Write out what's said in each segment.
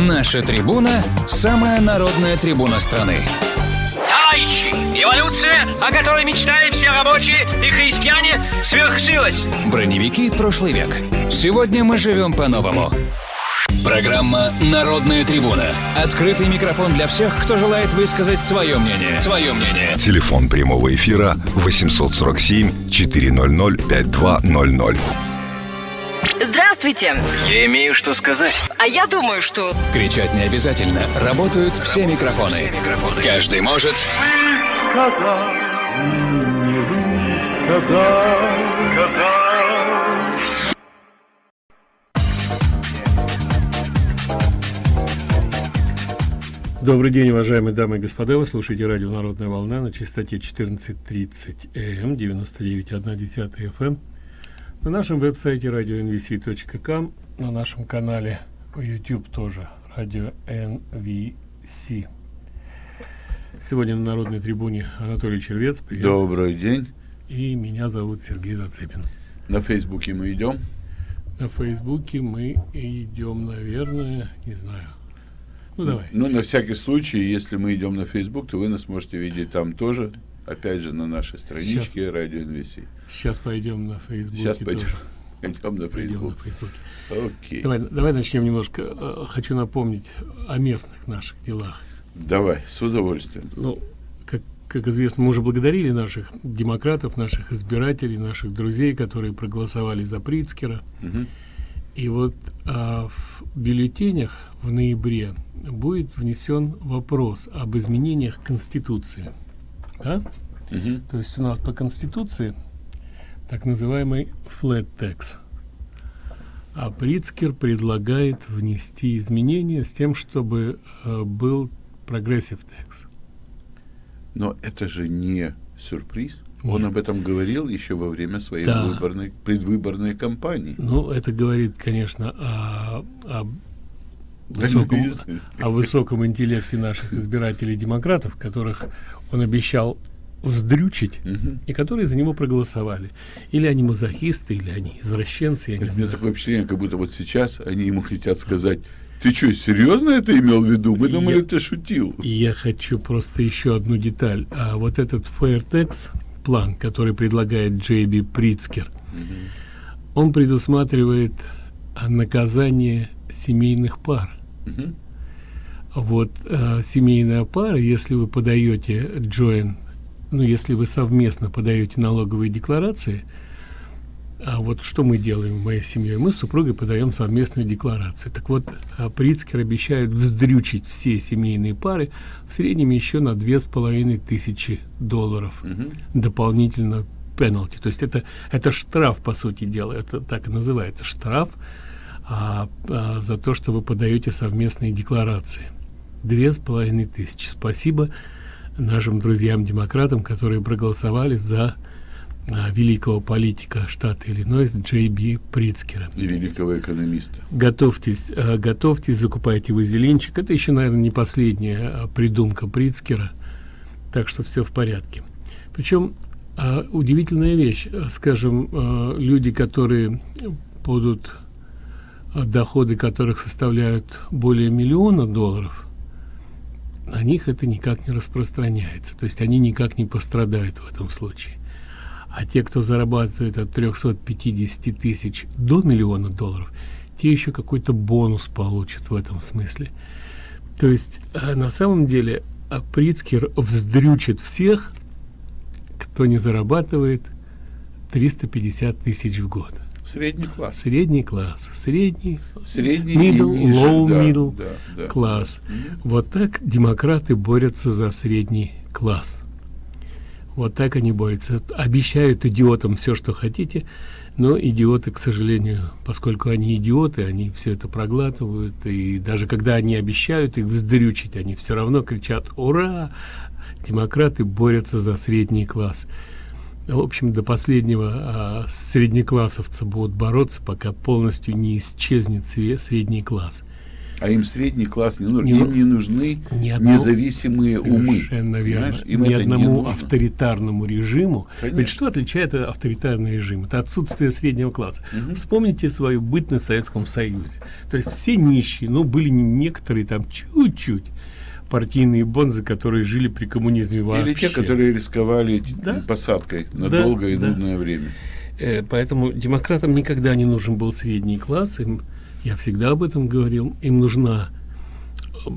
Наша трибуна – самая народная трибуна страны. Товарищи, эволюция, о которой мечтали все рабочие и христиане, свершилась. Броневики прошлый век. Сегодня мы живем по-новому. Программа «Народная трибуна». Открытый микрофон для всех, кто желает высказать свое мнение. Свое мнение. Телефон прямого эфира 847 400 5200. Здравствуйте. Я имею что сказать. А я думаю, что... Кричать не обязательно. Работают все микрофоны. Каждый может... сказал, не высказал, сказал. Добрый день, уважаемые дамы и господа. Вы слушаете радио «Народная волна» на частоте 14.30 м, 99.1 FM. На нашем веб-сайте radio.nvc.com, на нашем канале YouTube тоже радио NVC. Сегодня на Народной трибуне Анатолий Червец. Привет. Добрый день. И меня зовут Сергей Зацепин. На Фейсбуке мы идем. На Фейсбуке мы идем, наверное, не знаю. Ну, давай. Ну, на всякий случай, если мы идем на Facebook, то вы нас можете видеть там тоже. Опять же, на нашей страничке Сейчас. Радио НВС. Сейчас пойдем на Фейсбуке Сейчас пойдем, тоже. пойдем на Пойдем на Facebook. Фейсбуке. Окей. Давай, давай начнем немножко. э, Хочу напомнить о местных наших делах. Давай, с удовольствием. Ну, как, как известно, мы уже благодарили наших демократов, наших избирателей, наших друзей, которые проголосовали за Прицкера. Мгм. И вот а, в бюллетенях в ноябре будет внесен вопрос об изменениях Конституции. Да? Мгм. То есть у нас по Конституции так называемый flat tax. А Прицкер предлагает внести изменения с тем, чтобы э, был progressive tax. Но это же не сюрприз. Он Нет. об этом говорил еще во время своей Да. выборной, предвыборной кампании. Ну, это говорит, конечно, о, о высоком, о высоком интеллекте наших избирателей-демократов, которых он обещал вздрючить, Мгм. и которые за него проголосовали. Или они мазохисты, или они извращенцы, я не У меня знаю. такое впечатление, как будто вот сейчас они ему хотят сказать, ты что, серьезно это имел в виду? Мы Я- думали, ты шутил. Я хочу просто еще одну деталь. А вот этот Fairtex план, который предлагает Джейби Прицкер, он предусматривает наказание семейных пар. Мгм. Вот э, семейная пара, если вы подаете joint, ну, если вы совместно подаете налоговые декларации, а вот что мы делаем в моей семье? Мы с супругой подаем совместную декларацию. Так вот, а, Прицкер обещает вздрючить все семейные пары в среднем еще на две с половиной тысячи долларов Мгм. дополнительно пенальти. То есть это, это штраф, по сути дела, это так и называется, штраф а, а, за то, что вы подаете совместные декларации. Две с половиной тысячи. Спасибо нашим друзьям-демократам, которые проголосовали за а, великого политика штата Иллинойс Джей Би Прицкера. И великого экономиста. Готовьтесь, э, готовьтесь, закупайте вазелинчик. Это еще, наверное, не последняя а, придумка Прицкера, так что все в порядке. Причем а, удивительная вещь, скажем, люди, которые будут доходы которых составляют более миллиона долларов, на них это никак не распространяется. То есть они никак не пострадают в этом случае. А те, кто зарабатывает от 350 тысяч до миллиона долларов, те еще какой-то бонус получат в этом смысле. То есть э, на самом деле э, Прицкер вздрючит всех, кто не зарабатывает 350 тысяч в год. Средний класс. Средний класс, средний, Средний middle, и ниже, low да, middle да, да. класс. Мгм. Вот так демократы борются за средний класс. Вот так они борются. Обещают идиотам все, что хотите, но идиоты, к сожалению, поскольку они идиоты, они все это проглатывают. И даже когда они обещают их вздрючить, они все равно кричат «Ура!» Демократы борются за средний класс. В общем, до последнего а, среднеклассовцы будут бороться, пока полностью не исчезнет сре- средний класс. А им средний класс не нужен. Не им не нужны Ни одному- независимые умы. Совершенно верно. Понимаешь? Им Ни не одному нужно. авторитарному режиму. Конечно. Ведь что отличает авторитарный режим? Это отсутствие среднего класса. Вспомните свою бытность в Советском Союзе. То есть все нищие, ну, были не- некоторые там чуть-чуть партийные бонзы, которые жили при коммунизме вообще. Или те, которые рисковали Да. посадкой на Да, долгое и да. нудное время. Э, Поэтому демократам никогда не нужен был средний класс. Им, я всегда об этом говорил. Им нужна э,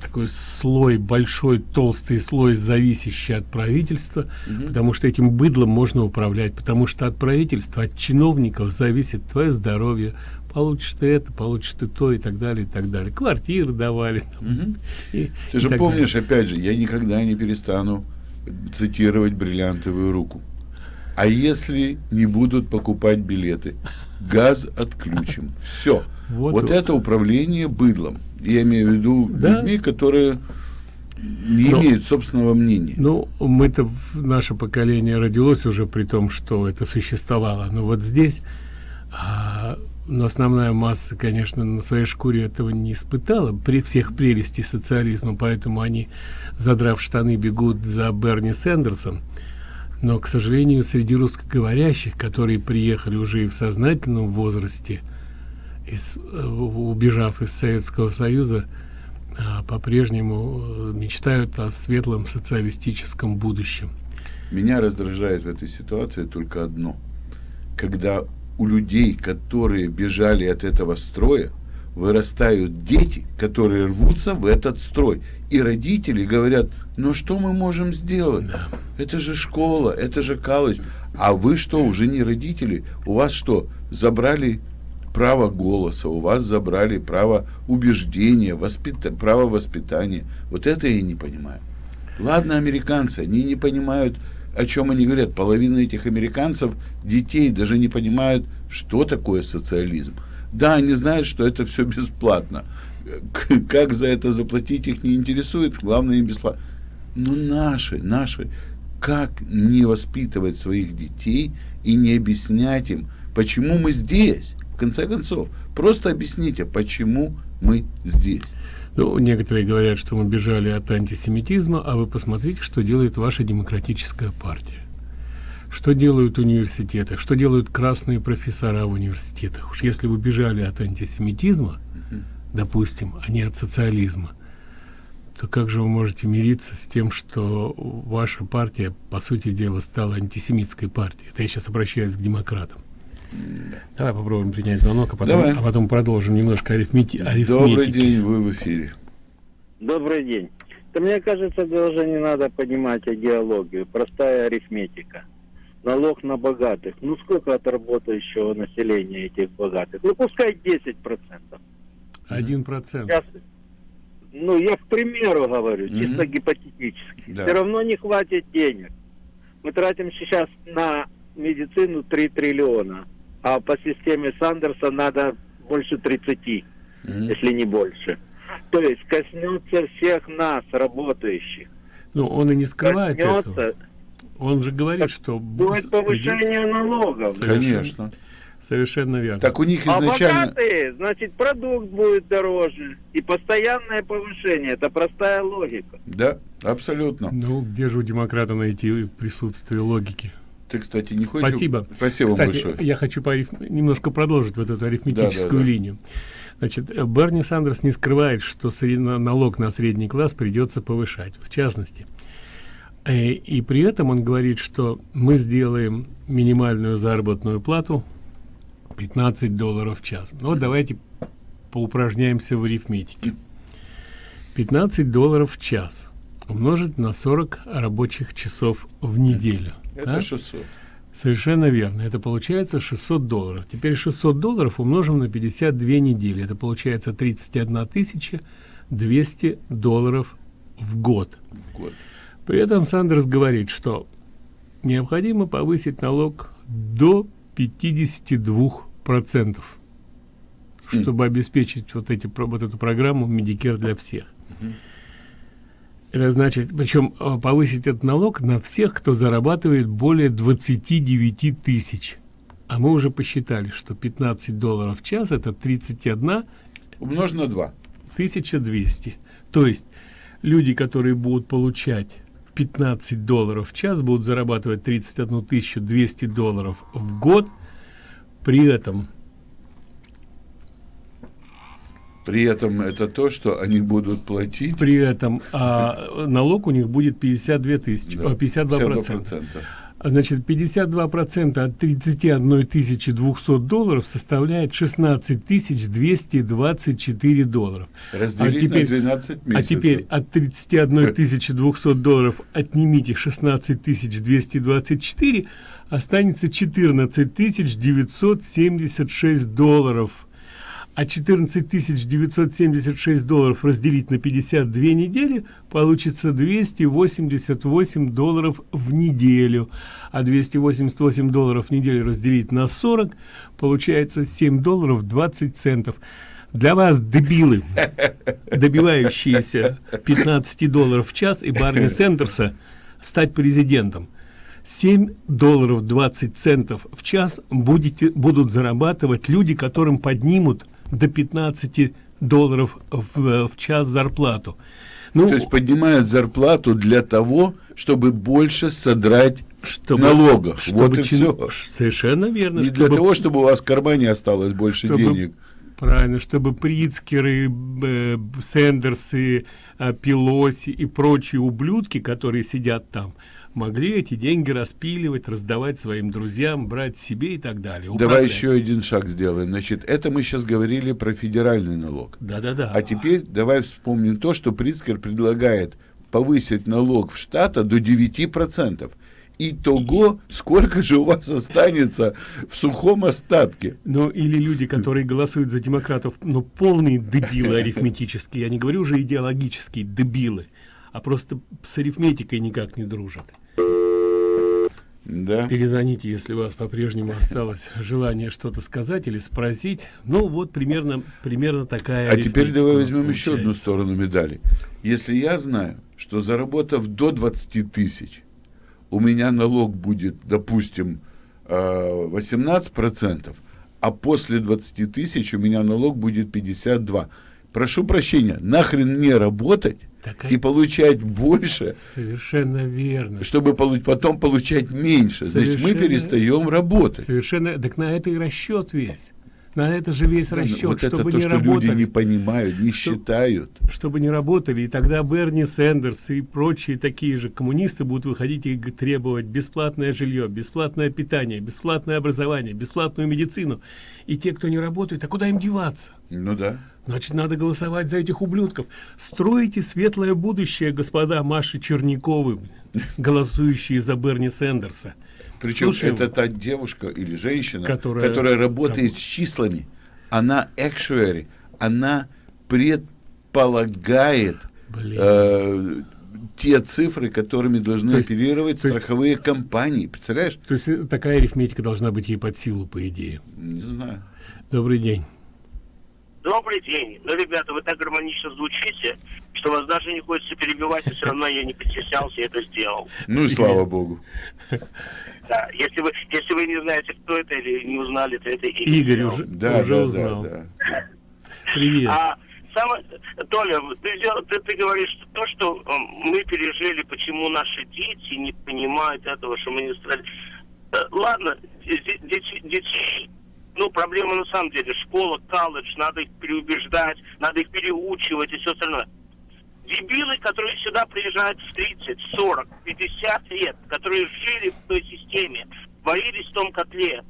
такой слой, большой, толстый слой, зависящий от правительства, потому что этим быдлом можно управлять, потому что от правительства, от чиновников зависит твое здоровье, получишь ты это, получишь ты то и так далее, и так далее. Квартиры давали. там, и- Ты и же помнишь, опять же, я никогда не перестану цитировать бриллиантовую руку. А если не будут покупать билеты, газ отключим. Все. Вот Вот, это управление быдлом. Я имею в виду Да. людьми, которые не Но- имеют собственного мнения. Ну, мы-то, наше поколение родилось уже при том, что это существовало. Но вот здесь, а, но основная масса, конечно, на своей шкуре этого не испытала при всех прелестей социализма, поэтому они, задрав штаны, бегут за Берни Сэндерсом. Но, к сожалению, среди русскоговорящих, которые приехали уже и в сознательном возрасте, из, э, убежав из Советского Союза, а, по-прежнему э, мечтают о светлом социалистическом будущем. Меня раздражает в этой ситуации только одно. Когда у людей, которые бежали от этого строя, вырастают дети, которые рвутся в этот строй. И родители говорят, ну что мы можем сделать? Это же школа, это же колледж. А вы что, уже не родители? У вас что, забрали право голоса, у вас забрали право убеждения, воспита- право воспитания. Вот это я не понимаю. Ладно, американцы, они не понимают, о чем они говорят. Половина этих американцев, детей, даже не понимают, что такое социализм. Да, они знают, что это все бесплатно. Как за это заплатить их не интересует, главное им бесплатно. Но наши, наши, как не воспитывать своих детей и не объяснять им, почему мы здесь? В конце концов, просто объясните, почему мы здесь. Ну, некоторые говорят, что мы бежали от антисемитизма, а вы посмотрите, что делает ваша демократическая партия. Что делают университеты, что делают красные профессора в университетах. Уж если вы бежали от антисемитизма, допустим, а не от социализма, то как же вы можете мириться с тем, что ваша партия, по сути дела, стала антисемитской партией? Это я сейчас обращаюсь к демократам. Давай попробуем принять звонок, а потом, Давай. а потом продолжим немножко арифмети арифметики. Добрый день, вы в эфире. Добрый день. Да мне кажется, даже не надо понимать идеологию. Простая арифметика. Налог на богатых. Ну сколько от работающего населения этих богатых? Ну пускай 10%. Один процент. Сейчас, ну я к примеру говорю, Мгм. чисто гипотетически. Да. Все равно не хватит денег. Мы тратим сейчас на медицину 3 триллиона. А по системе Сандерса надо больше 30 Мгм. если не больше. То есть коснется всех нас, работающих. Ну, он и не скрывает этого. Коснется, Он же говорит, что будет повышение налогов. Совершенно. Конечно. Совершенно верно. Так у них А изначально... богатые, значит, продукт будет дороже. И постоянное повышение. Это простая логика. Да, абсолютно. Ну, где же у демократа найти присутствие логики? Ты, кстати, не хочешь... Спасибо. Спасибо Кстати, большое. я хочу по ариф- немножко продолжить вот эту арифметическую Да, да, да. линию. Значит, Берни Сандерс не скрывает, что налог на средний класс придется повышать. В частности, Э, И при этом он говорит, что мы сделаем минимальную заработную плату 15 долларов в час. Ну, вот давайте поупражняемся в арифметике. 15 долларов в час умножить на 40 рабочих часов в неделю. Это да? 600. Совершенно верно. Это получается 600 долларов. Теперь 600 долларов умножим на 52 недели. Это получается 31 тысяча 200 долларов в год. в год. При этом Сандерс говорит, что необходимо повысить налог до 52%, чтобы обеспечить вот, эти, вот эту программу Medicare для всех. Это значит, причем э, повысить этот налог на всех, кто зарабатывает более 29 тысяч. А мы уже посчитали, что 15 долларов в час это 31 Умножь на 2. 1200. То есть люди, которые будут получать 15 долларов в час, будут зарабатывать 31 200 долларов в год. При этом При этом это то, что они будут платить. При этом а, налог у них будет 52 тысячи, Да, 52 процента. Значит, 52 процента от 31 тысячи 200 долларов составляет 16 тысяч 224 долларов. Разделить а теперь, на 12 месяцев. А теперь от 31 тысячи 200 долларов отнимите 16 тысяч 224, останется 14 тысяч 976 долларов а 14 976 долларов разделить на 52 недели получится 288 долларов в неделю. А 288 долларов в неделю разделить на 40 получается 7 долларов 20 центов. Для вас дебилы добивающиеся 15 долларов в час и барни сендерса стать президентом. 7 долларов 20 центов в час будете будут зарабатывать люди которым поднимут до 15 долларов в, в час зарплату. Ну, То есть поднимают зарплату для того, чтобы больше содрать чтобы, налогов. Чтобы вот и чин... все. Совершенно верно. Не чтобы, для того, чтобы у вас в кармане осталось больше чтобы, денег. Правильно, чтобы Прицкеры, э, Сендерсы, э, Пелоси и прочие ублюдки, которые сидят там, могли эти деньги распиливать, раздавать своим друзьям, брать себе и так далее. Управлять. Давай еще один шаг сделаем. Значит, это мы сейчас говорили про федеральный налог. Да-да-да. А теперь давай вспомним то, что Прицкер предлагает повысить налог в штата до 9%. Итого, сколько же у вас останется в сухом остатке? Ну, или люди, которые голосуют за демократов, ну, полные дебилы арифметические, я не говорю уже идеологические дебилы, а просто с арифметикой никак не дружат. Да. Перезвоните, если у вас по-прежнему осталось желание что-то сказать или спросить. Ну, вот примерно, примерно такая А теперь давай возьмем получается. еще одну сторону медали. Если я знаю, что заработав до 20 тысяч, у меня налог будет, допустим, 18%, а после 20 тысяч у меня налог будет 52%. Прошу прощения, нахрен мне работать Такая... и получать больше, совершенно верно, чтобы полу потом получать меньше. Совершенно... Значит, мы перестаем работать. Совершенно, так на это и расчет весь. На это же весь да, расчет, вот чтобы это то, не что работали. люди не понимают, не что, считают. Чтобы не работали, и тогда Берни Сэндерс и прочие такие же коммунисты будут выходить и требовать бесплатное жилье, бесплатное питание, бесплатное образование, бесплатную медицину. И те, кто не работает, а куда им деваться? Ну да. Значит, надо голосовать за этих ублюдков. Стройте светлое будущее, господа Маши Черниковы, голосующие за Берни Сэндерса. Причем Слушай, это та девушка или женщина, которая, которая работает раб... с числами. Она actuary, она предполагает э, те цифры, которыми должны то есть, оперировать то страховые есть, компании. Представляешь? То есть такая арифметика должна быть ей под силу, по идее. Не знаю. Добрый день. Добрый день. Ну, ребята, вы так гармонично звучите, что вас даже не хочется перебивать, и все равно я не постеснялся и это сделал. Ну и слава богу. Да, если вы, если вы не знаете, кто это или не узнали, то это Игорь. Игорь уже, да, уже да, узнал. Да, да. Привет. А, самое, Толя, ты, ты, ты говоришь то, что мы пережили, почему наши дети не понимают этого, что мы не стали... Э, ладно, детей ну, проблема на самом деле, школа, колледж, надо их переубеждать, надо их переучивать и все остальное. Дебилы, которые сюда приезжают в 30, 40, 50 лет, которые жили в той системе, варились в том котле,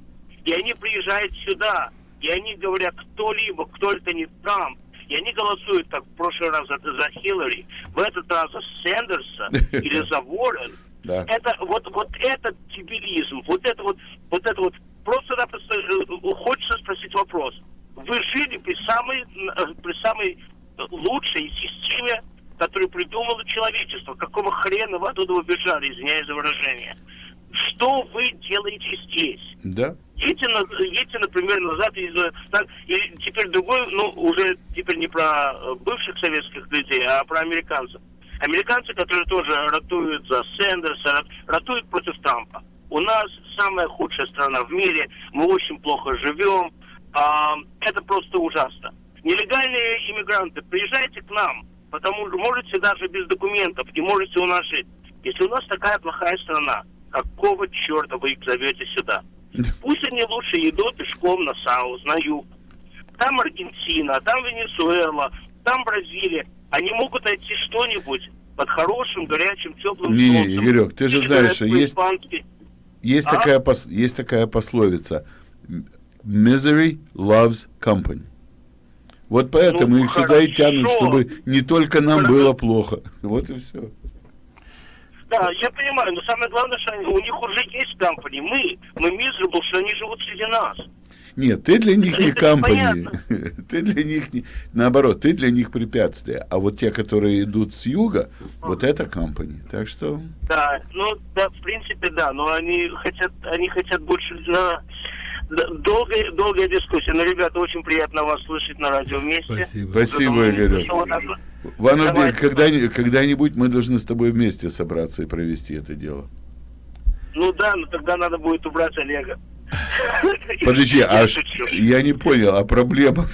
и они приезжают сюда, и они говорят, кто-либо, кто это не Трамп, и они голосуют, как в прошлый раз за, за Хиллари, в этот раз за Сэндерса или за Уоррен. Да. Это вот, вот этот дебилизм, вот это вот, вот это вот просто-напросто хочется спросить вопрос. Вы жили при самой, при самой лучшей системе, которую придумало человечество. Какого хрена вы оттуда убежали, извиняюсь за выражение? Что вы делаете здесь? Да. Едьте, на, едьте например, назад, и, так, и теперь другой, ну, уже теперь не про бывших советских людей, а про американцев. Американцы, которые тоже ратуют за Сэндерса, ратуют против Трампа. У нас самая худшая страна в мире, мы очень плохо живем, а, это просто ужасно. Нелегальные иммигранты, приезжайте к нам, потому что можете даже без документов, не можете у нас жить. Если у нас такая плохая страна, какого черта вы их зовете сюда? Пусть они лучше идут пешком на Саус, на юг. Там Аргентина, там Венесуэла, там Бразилия. Они могут найти что-нибудь под хорошим, горячим, теплым Не, солнцем. Игорек, ты же знаешь, что есть- по-испански. Есть, А? такая, пос- есть такая пословица. Misery loves company. Вот поэтому Ну, их сюда и тянут, хорошо. чтобы не только нам Хорошо. было плохо. Вот и все. Да, я понимаю, но самое главное, что они- у них уже есть компании. Мы, мы miserable, что они живут среди нас. Нет, ты для них не компания. Ты для них не... Наоборот, ты для них препятствие. А вот те, которые идут с юга, вот это компания. Так что... Да, ну, да, в принципе, да, но они хотят, они хотят больше на долгая, долгая дискуссия. Но, ребята, очень приятно вас слышать на радио вместе. Спасибо. Спасибо, вот. Ванна, Давайте. когда, когда-нибудь мы должны с тобой вместе собраться и провести это дело. Ну да, но тогда надо будет убрать Олега. Подожди, Я а я не понял, а проблема?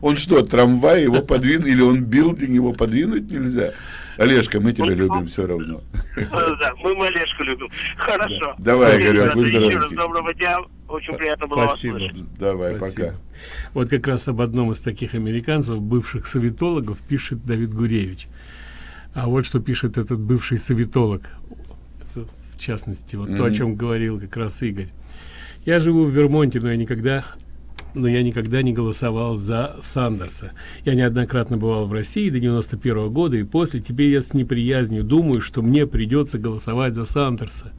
Он что, трамвай его подвинул, или он билдинг его подвинуть нельзя? Олежка, мы тебя любим все равно. Да, мы Олежку любим. Хорошо. Да. Давай, Игорек, будь Еще раз доброго дня. Очень приятно было Спасибо. вас слышать. Давай, Спасибо. пока. Вот как раз об одном из таких американцев, бывших советологов, пишет Давид Гуревич. А вот что пишет этот бывший советолог. В частности, вот то, о чем говорил как раз Игорь. Я живу в Вермонте, но я никогда но я никогда не голосовал за Сандерса. Я неоднократно бывал в России до 91 года и после. Теперь я с неприязнью думаю, что мне придется голосовать за Сандерса.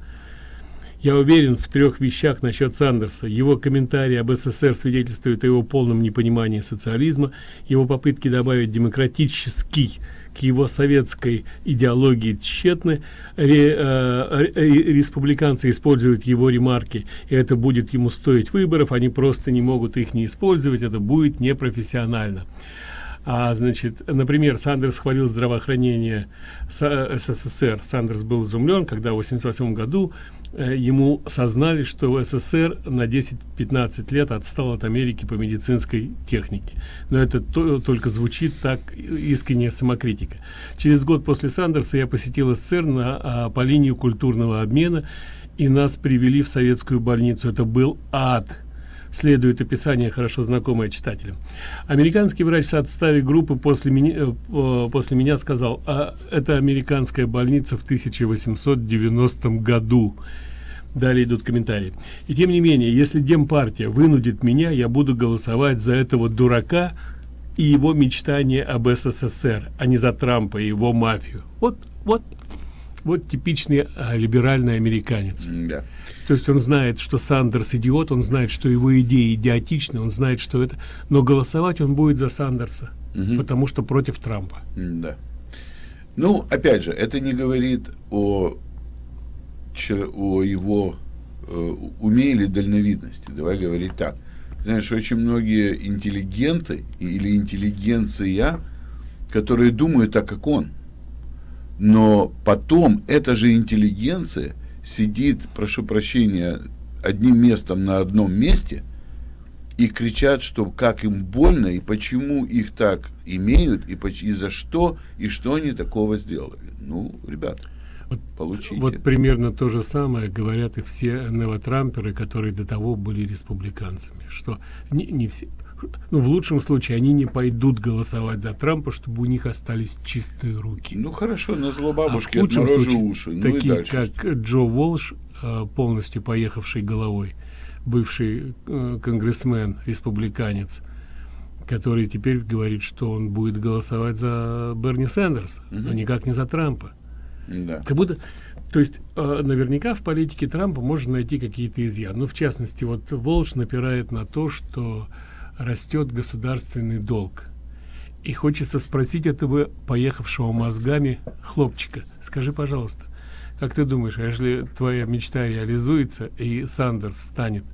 Я уверен в трех вещах насчет Сандерса. Его комментарии об СССР свидетельствуют о его полном непонимании социализма, его попытки добавить демократический к его советской идеологии тщетны. Э, ре- республиканцы используют его ремарки, и это будет ему стоить выборов. Они просто не могут их не использовать, это будет непрофессионально. А, значит, например, Сандерс хвалил здравоохранение СССР. Сандерс был изумлен, когда в 1988 году э, ему сознали, что СССР на 10-15 лет отстал от Америки по медицинской технике. Но это то- только звучит так искренняя самокритика. Через год после Сандерса я посетил СССР на, а, по линию культурного обмена, и нас привели в советскую больницу. Это был ад следует описание, хорошо знакомое читателям. Американский врач в отставе группы после меня, э, э, после меня сказал, а это американская больница в 1890 году. Далее идут комментарии. И тем не менее, если Демпартия вынудит меня, я буду голосовать за этого дурака и его мечтания об СССР, а не за Трампа и его мафию. Вот, вот, вот типичный а, либеральный американец. Да. То есть он знает, что Сандерс идиот, он знает, что его идеи идиотичны, он знает, что это... Но голосовать он будет за Сандерса, Мгм. потому что против Трампа. Да. Ну, опять же, это не говорит о, о его э, уме или дальновидности. Давай говорить так. Знаешь, очень многие интеллигенты или интеллигенция, которые думают так, как он. Но потом эта же интеллигенция сидит, прошу прощения, одним местом на одном месте и кричат, что как им больно и почему их так имеют и, и за что и что они такого сделали. Ну, ребят, Вот- получите. Вот примерно то же самое говорят и все новотрамперы, которые до того были республиканцами, что не, не все, ну, в лучшем случае они не пойдут голосовать за Трампа, чтобы у них остались чистые руки. Ну хорошо, на зло бабушки а в лучшем случае уши. Ну такие дальше. как Джо Волш, э, полностью поехавший головой, бывший э, конгрессмен, республиканец, который теперь говорит, что он будет голосовать за Берни Сандерса, но Мгм. никак не за Трампа. Да. Как будто, то есть, э, наверняка в политике Трампа можно найти какие-то изъяны. Ну, в частности, вот Волш напирает на то, что растет государственный долг. И хочется спросить этого поехавшего мозгами хлопчика. Скажи, пожалуйста, как ты думаешь, а если твоя мечта реализуется и Сандерс станет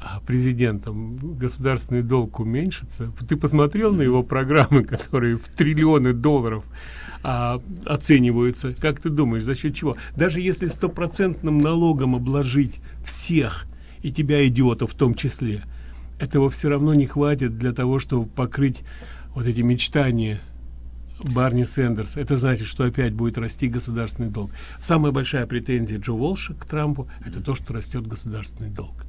а, президентом, государственный долг уменьшится? Ты посмотрел на его программы, которые в триллионы долларов а, оцениваются? Как ты думаешь, за счет чего? Даже если стопроцентным налогом обложить всех, и тебя, идиота, в том числе, этого все равно не хватит для того чтобы покрыть вот эти мечтания Барни Сендерс. Это значит, что опять будет расти государственный долг. Самая большая претензия Джо Волша к Трампу – это то, что растет государственный долг.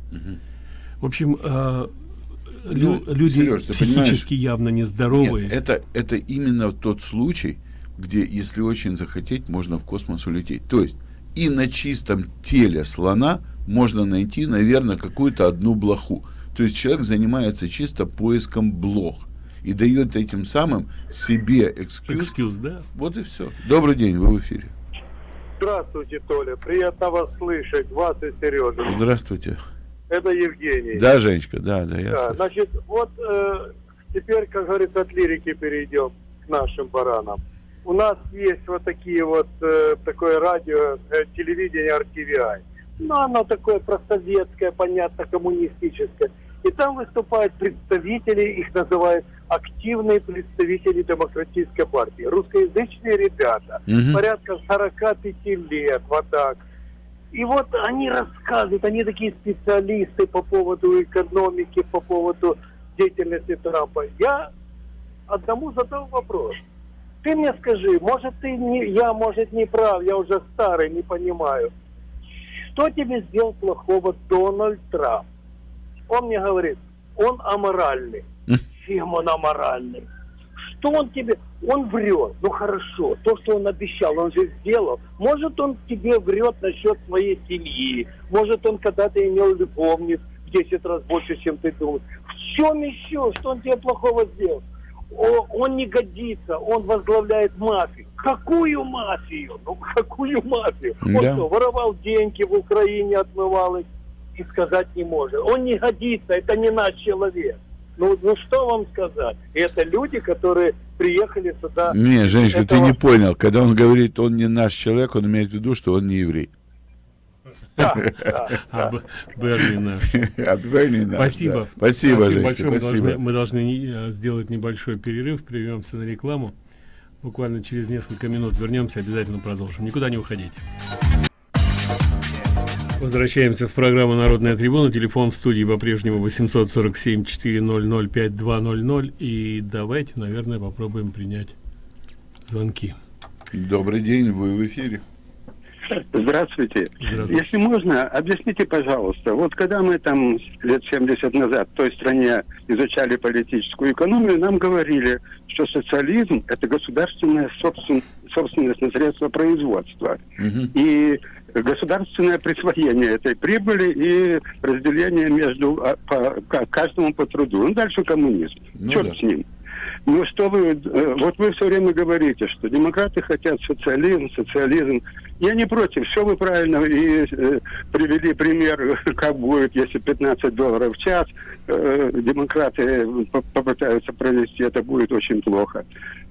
В общем, э, лю Ну, люди Серёж, ты психически явно нездоровые. Нет, это, это именно тот случай, где, если очень захотеть, можно в космос улететь. То есть и на чистом теле слона можно найти, наверное, какую-то одну блоху. То есть человек занимается чисто поиском блох и дает этим самым себе экскьюз. Экскьюз, да? Вот и все. Добрый день, вы в эфире. Здравствуйте, Толя. Приятно вас слышать. Вас и Сережа. Здравствуйте. Это Евгений. Да, Женечка, да, да, я Да, слышу. значит, вот э, теперь, как говорится, от лирики перейдем к нашим баранам. У нас есть вот такие вот, э, такое радио, э, телевидение RTVI. Ну, оно такое просоветское, понятно, коммунистическое. И там выступают представители, их называют активные представители демократической партии. Русскоязычные ребята, Мгм. порядка 45 лет, вот так. И вот они рассказывают, они такие специалисты по поводу экономики, по поводу деятельности Трампа. Я одному задал вопрос. Ты мне скажи, может ты не, я, может, не прав, я уже старый, не понимаю. Что тебе сделал плохого Дональд Трамп? Он мне говорит, он аморальный. Чем он аморальный? Что он тебе... Он врет. Ну хорошо, то, что он обещал, он же сделал. Может, он тебе врет насчет своей семьи. Может, он когда-то имел любовниц в 10 раз больше, чем ты думаешь. В чем еще? Что он тебе плохого сделал? О- он не годится, он возглавляет мафию. Какую мафию? Ну, какую мафию? Он Да. что, воровал деньги в Украине, отмывал их и сказать не может. Он не годится, это не наш человек. Ну, ну что вам сказать? Это люди, которые приехали сюда. Не, Женечка, ты этого- не понял. Когда он говорит, он не наш человек, он имеет в виду, что он не еврей. Да, да, А да. Б- Берни наш. А Берни наш, Спасибо. да. Спасибо, Женечка, большое. Мы спасибо. должны, мы должны э, сделать небольшой перерыв, прервемся на рекламу. Буквально через несколько минут вернемся, обязательно продолжим. Никуда не уходите. Возвращаемся в программу «Народная трибуна». Телефон в студии по-прежнему 847-400-5200. И давайте, наверное, попробуем принять звонки. Добрый день, вы в эфире. Здравствуйте. Здравствуйте. Если можно, объясните, пожалуйста, вот когда мы там лет 70 назад в той стране изучали политическую экономию, нам говорили, что социализм – это государственная собствен- собственность на средства производства. И государственное присвоение этой прибыли и разделение между а, по, ка- каждому по труду. Ну, дальше коммунизм. Ну Черт да. с ним. Ну что вы, э, вот вы все время говорите, что демократы хотят социализм, социализм. Я не против, все вы правильно и э, привели пример, как будет, если 15 долларов в час э, демократы по- попытаются провести, это будет очень плохо.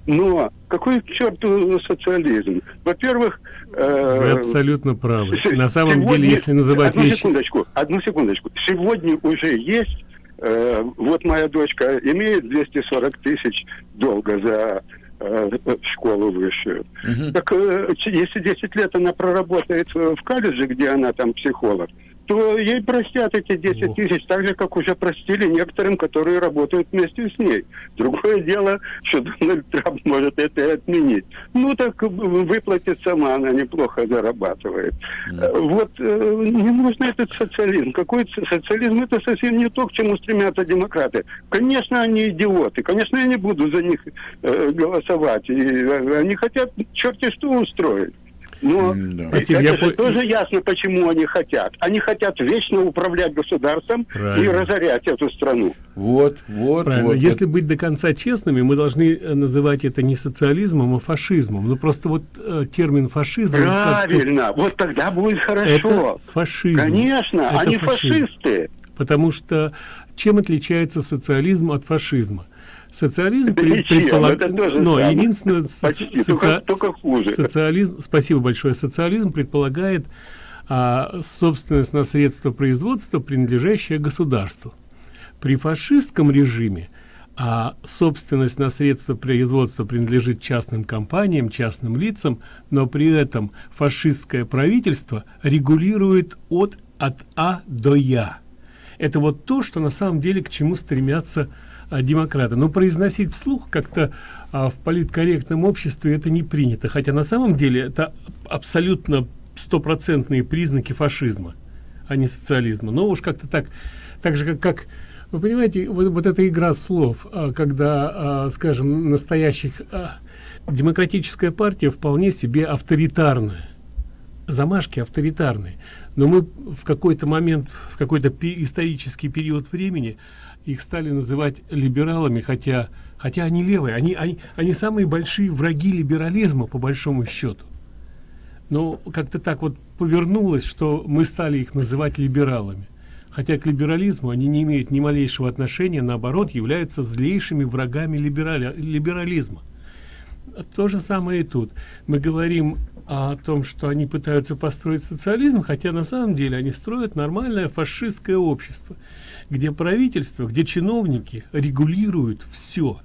Но какой к черту социализм? Во-первых... э, Вы абсолютно правы. На самом сегодня- деле, если называть одну вещи... секундочку, одну секундочку. Сегодня уже есть, э, вот моя дочка имеет 240 тысяч долга за э, школу высшую. Так э, если 10 лет она проработает в колледже, где она там психолог, то ей простят эти 10 тысяч, так же, как уже простили некоторым, которые работают вместе с ней. Другое дело, что Дональд Трамп может это и отменить. Ну, так выплатит сама, она неплохо зарабатывает. Э, Вот э, не нужно этот социализм. Какой социализм? Это совсем не то, к чему стремятся демократы. Конечно, они идиоты. Конечно, я не буду за них э, голосовать. И, они хотят черти что устроить. Но. Спасибо, это я же по- тоже ясно, почему они хотят. Они хотят вечно управлять государством и Правильно. разорять эту страну. Вот, вот, Правильно. вот. Если быть до конца честными, мы должны э, называть это не социализмом, а фашизмом. Ну просто вот э, термин фашизм... Правильно. Вот тогда будет хорошо. Это фашизм. Конечно, Это они фашизм. фашисты. Потому что чем отличается социализм от фашизма? Социализм пред- это то же Но самое. единственное, соци- Почти, только- только хуже. социализм, спасибо большое, социализм предполагает а, собственность на средства производства, принадлежащее государству. При фашистском режиме а собственность на средства производства принадлежит частным компаниям, частным лицам, но при этом фашистское правительство регулирует от, от А до Я. это вот то что на самом деле к чему стремятся а, демократы. Но произносить вслух как-то а, в политкорректном обществе это не принято. Хотя на самом деле это абсолютно стопроцентные признаки фашизма а не социализма. Но уж как-то так так же как как вы понимаете вот, вот эта игра слов а, когда а, скажем настоящих а, демократическая партия вполне себе авторитарная. Замашки авторитарные. Но мы в какой-то момент в какой-то исторический период времени их стали называть либералами хотя хотя они левые они они, они самые большие враги либерализма по большому счету. Но как-то так вот повернулось что мы стали их называть либералами. Хотя к либерализму они не имеют ни малейшего отношения наоборот являются злейшими врагами либерали, либерализма то же самое и тут. Мы говорим о том что они пытаются построить социализм хотя на самом деле они строят нормальное фашистское общество где правительство где чиновники регулируют все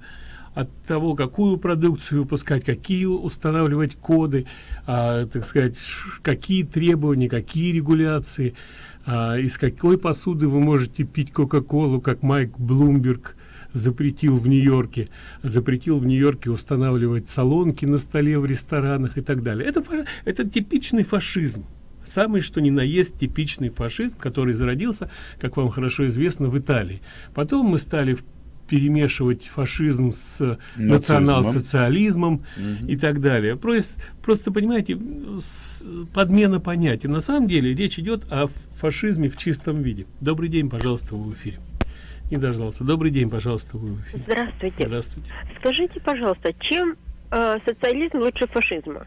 от того какую продукцию выпускать какие устанавливать коды а, так сказать какие требования какие регуляции а, из какой посуды вы можете пить кока-колу как майк блумберг запретил в Нью-Йорке, запретил в Нью-Йорке устанавливать салонки на столе в ресторанах и так далее. Это, это типичный фашизм. Самый что ни на есть типичный фашизм, который зародился, как вам хорошо известно, в Италии. Потом мы стали перемешивать фашизм с национал-социализмом угу. и так далее. Просто, просто понимаете, подмена понятия. На самом деле речь идет о фашизме в чистом виде. Добрый день, пожалуйста, в эфире не дождался. Добрый день, пожалуйста, вы в эфире. Здравствуйте. Здравствуйте. Скажите, пожалуйста, чем э, социализм лучше фашизма?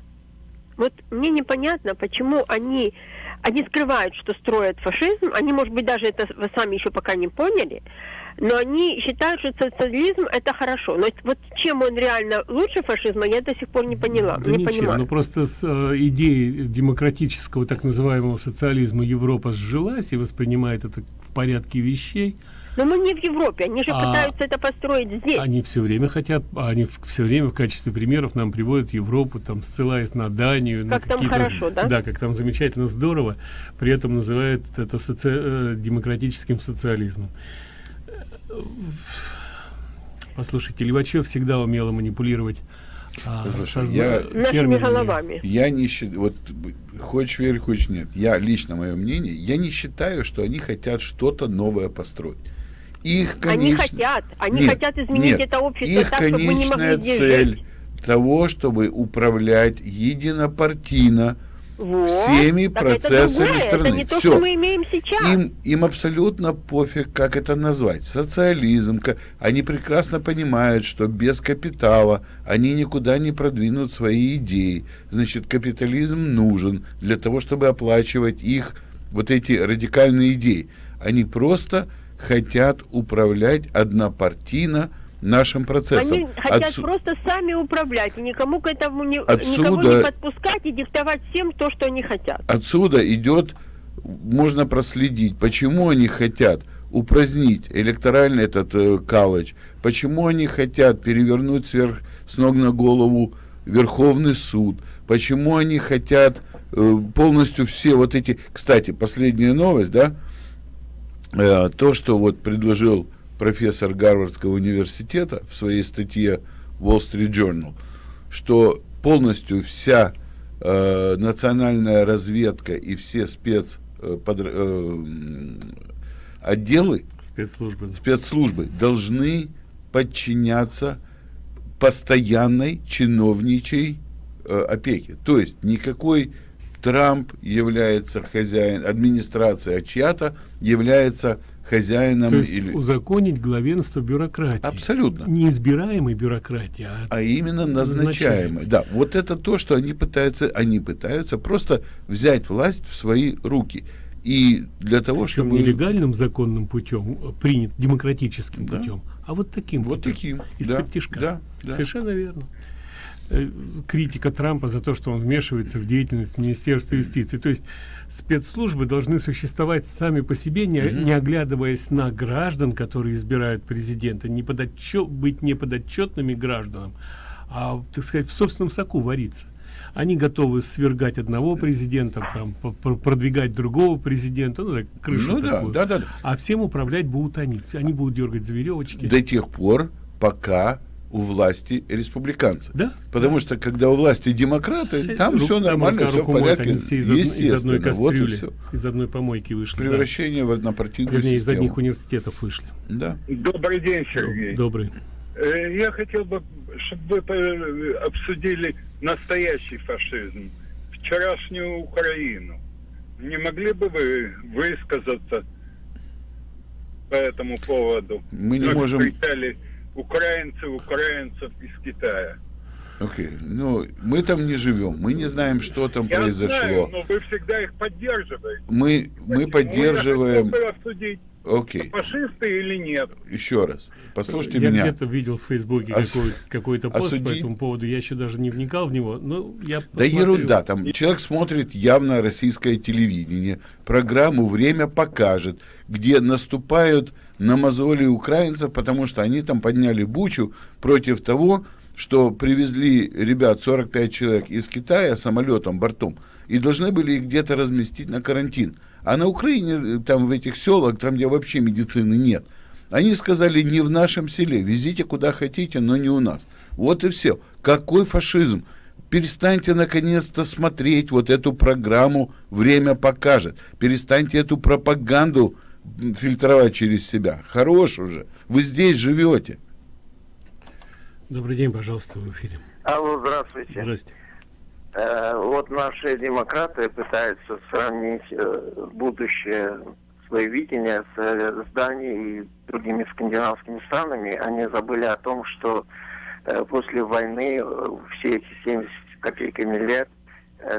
Вот мне непонятно, почему они, они скрывают, что строят фашизм, они, может быть, даже это вы сами еще пока не поняли, но они считают, что социализм это хорошо. Но вот чем он реально лучше фашизма, я до сих пор не поняла. Да не ничем, понимаю. ну просто с э, идеей демократического так называемого социализма Европа сжилась и воспринимает это в порядке вещей. Но мы не в Европе, они же а, пытаются это построить здесь. Они все время хотят, они все время в качестве примеров нам приводят Европу, там ссылаясь на Данию. Как на там хорошо, да? Да, как там замечательно, здорово, при этом называют это соци... Э, демократическим социализмом. Послушайте, Левачев всегда умело манипулировать а, Слушай, я, нашими головами. Я не считаю, вот хочешь верь, хочешь нет. Я лично мое мнение, я не считаю, что они хотят что-то новое построить. Их, конечно, они хотят, они нет, хотят изменить нет, это общество их так, чтобы мы не могли цель жить. того, чтобы управлять единопартийно вот. всеми так процессами это страны. Это не то, Все. что мы имеем сейчас. Им, им абсолютно пофиг, как это назвать. Социализм. Они прекрасно понимают, что без капитала они никуда не продвинут свои идеи. Значит, капитализм нужен для того, чтобы оплачивать их вот эти радикальные идеи. Они просто хотят управлять однопартийно нашим процессом. Они хотят Отсу... просто сами управлять и никому к этому не, Отсюда... никого не подпускать и диктовать всем то, что они хотят. Отсюда идет, можно проследить, почему они хотят упразднить электоральный этот э, калыч, почему они хотят перевернуть сверх с ног на голову Верховный суд, почему они хотят э, полностью все вот эти... Кстати, последняя новость, да, э, то, что вот предложил профессор Гарвардского университета в своей статье Wall Street Journal, что полностью вся э, национальная разведка и все спец э, под, э, отделы спецслужбы. спецслужбы должны подчиняться постоянной чиновничьей э, опеке. То есть никакой Трамп является хозяин, администрация чья-то является хозяином То есть или узаконить главенство бюрократии. Абсолютно. Не избираемой бюрократии, а, а именно назначаемой. Да, вот это то, что они пытаются, они пытаются просто взять власть в свои руки. И для того, Причем чтобы... нелегальным законным путем, э, принят демократическим да. путем, а вот таким Вот путем, таким. Из да, да, да. Совершенно верно. Э, критика Трампа за то, что он вмешивается в деятельность Министерства юстиции. То есть спецслужбы должны существовать сами по себе, не, не оглядываясь на граждан, которые избирают президента, не подотчет, быть не подотчетными гражданам, а, так сказать, в собственном соку вариться. Они готовы свергать одного президента, там, продвигать другого президента, ну, так, крышу ну, такую. Да, да, да. А всем управлять будут они. Они будут дергать за веревочки. До тех пор, пока у власти республиканцы. Да? Потому да. что когда у власти демократы, там Ру, все нормально, там все в порядке. Они все из, из одной кастрюли, вот все. из одной помойки вышли. Превращение да. в однопартийную Вернее, систему. из одних университетов вышли. Да. Добрый день, Сергей. Добрый. Э, я хотел бы, чтобы вы обсудили настоящий фашизм, вчерашнюю Украину. Не могли бы вы высказаться по этому поводу? Мы не можем... Кричали украинцев, украинцев из Китая. Окей, okay. ну мы там не живем, мы не знаем, что там Я произошло. Знаю, но вы всегда их поддерживаете. Мы мы поддерживаем. Я обсудить, Окей. Фашисты или нет? Еще раз, послушайте я меня. Я где-то видел в Фейсбуке Ос... какой, какой-то пост осуди... по этому поводу. Я еще даже не вникал в него, но я Да ерунда, там человек смотрит явно российское телевидение, программу «Время покажет», где наступают на мозоли украинцев, потому что они там подняли бучу против того, что привезли ребят 45 человек из Китая самолетом, бортом, и должны были их где-то разместить на карантин. А на Украине, там в этих селах, там, где вообще медицины нет, они сказали, не в нашем селе, везите куда хотите, но не у нас. Вот и все. Какой фашизм? Перестаньте наконец-то смотреть вот эту программу «Время покажет». Перестаньте эту пропаганду фильтровать через себя. Хорош уже. Вы здесь живете. Добрый день, пожалуйста, в эфире. Алло, здравствуйте. Здрасте. Э, вот наши демократы пытаются сравнить э, будущее, свое видение с, э, с Данией и другими скандинавскими странами. Они забыли о том, что э, после войны э, все эти 70 копейками лет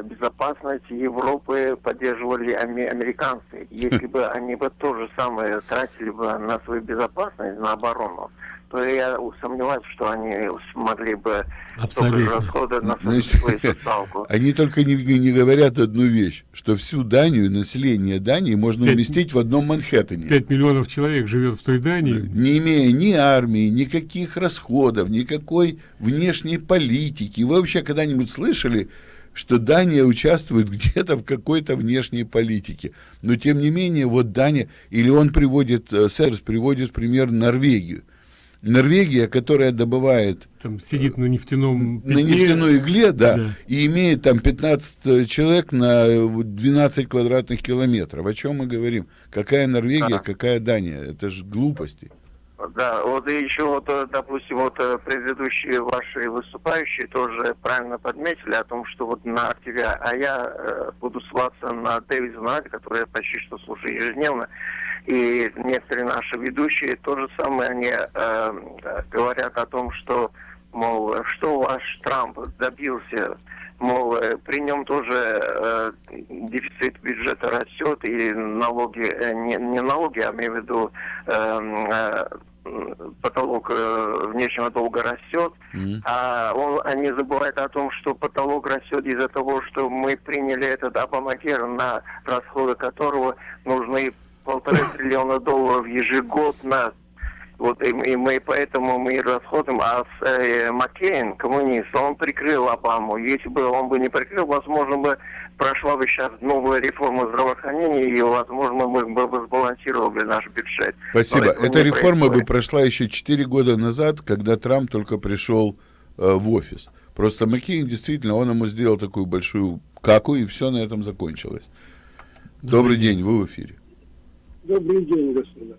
безопасность Европы поддерживали американцы. Если бы они бы то же самое тратили бы на свою безопасность, на оборону, то я сомневаюсь, что они смогли бы Абсолютно. расходы на Значит, свою составку. Они только не, не говорят одну вещь, что всю Данию, население Дании можно 5, уместить в одном Манхэттене. 5 миллионов человек живет в той Дании. Не имея ни армии, никаких расходов, никакой внешней политики. Вы вообще когда-нибудь слышали, что Дания участвует где-то в какой-то внешней политике. Но тем не менее, вот Дания, или он приводит, э, Серж приводит в пример Норвегию. Норвегия, которая добывает... Там сидит на нефтяном... Пятне, на нефтяной игле, да, да, и имеет там 15 человек на 12 квадратных километров. О чем мы говорим? Какая Норвегия, а. какая Дания? Это же глупости. Да, вот и еще вот, э, допустим, вот э, предыдущие ваши выступающие тоже правильно подметили о том, что вот на активе, а я э, буду ссылаться на Дэвида Нади, который я почти что слушаю ежедневно, и некоторые наши ведущие то же самое, они э, говорят о том, что, мол, что ваш Трамп добился, мол, э, при нем тоже э, дефицит бюджета растет, и налоги, э, не, не налоги, а имею в виду э, э, потолок э, внешнего долга растет, mm-hmm. а он, они забывают о том, что потолок растет из-за того, что мы приняли этот Обамакер, на расходы которого нужны полтора триллиона долларов ежегодно. Вот и, и мы поэтому мы расходим, а с, э, Маккейн, коммунист, он прикрыл Обаму. Если бы он бы не прикрыл, возможно бы прошла бы сейчас новая реформа здравоохранения, и, возможно, мы бы сбалансировали наш бюджет. Спасибо. Эта реформа происходит. бы прошла еще 4 года назад, когда Трамп только пришел э, в офис. Просто Маккейн действительно, он ему сделал такую большую каку, и все на этом закончилось. Добрый день, вы в эфире. Добрый день, господа.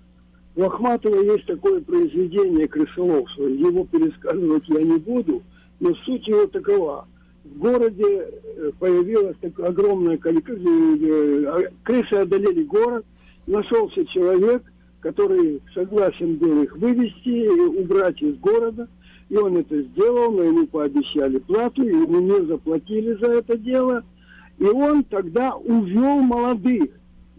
У Ахматова есть такое произведение крысоловство. Его пересказывать я не буду, но суть его такова. В городе э, появилось такое огромное количество... Э, а, крысы одолели город, нашелся человек, который согласен был их вывести и убрать из города. И он это сделал, но ему пообещали плату, и ему не заплатили за это дело. И он тогда увел молодых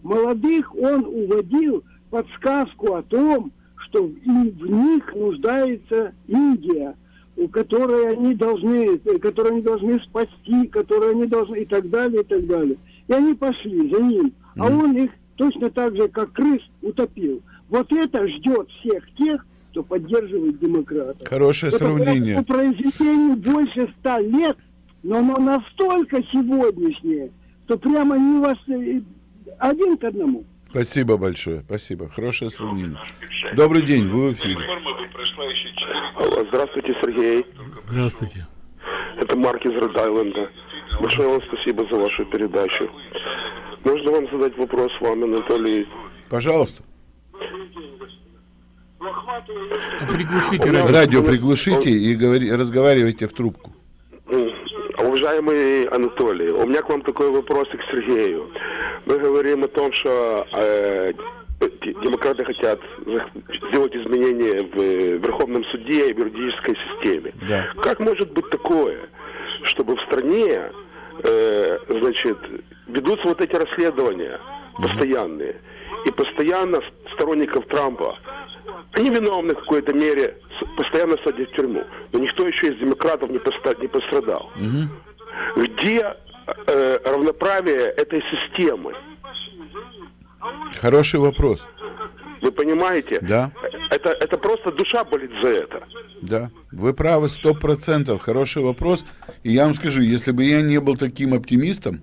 молодых он уводил подсказку о том, что в них нуждается Индия, у которой они должны, которую они должны спасти, которую они должны и так далее, и так далее. И они пошли за ним, а он их точно так же, как крыс, утопил. Вот это ждет всех тех, кто поддерживает демократов. Хорошее это, сравнение. По произведению больше ста лет но оно настолько сегодняшнее, что прямо не вас э, один к одному. Спасибо большое, спасибо. Хорошее сравнение. Добрый день, вы в эфире. Алло, здравствуйте, Сергей. Здравствуйте. Это Марк из Род-Айленда. Большое вам спасибо за вашу передачу. Можно вам задать вопрос вам, Анатолий? Пожалуйста. Приглушите радио. радио. приглушите и говори, разговаривайте в трубку. Уважаемый Анатолий, у меня к вам такой вопрос и к Сергею. Мы говорим о том, что э, демократы хотят сделать изменения в э, Верховном суде и в юридической системе. Да. Как может быть такое, чтобы в стране, э, значит, ведутся вот эти расследования постоянные, и постоянно сторонников Трампа, они виновны в какой-то мере, постоянно садят в тюрьму, но никто еще из демократов не, пострадал. Где э, равноправие этой системы? Хороший вопрос. Вы понимаете? Да. Это, это просто душа болит за это. Да, вы правы, сто процентов. Хороший вопрос. И я вам скажу, если бы я не был таким оптимистом,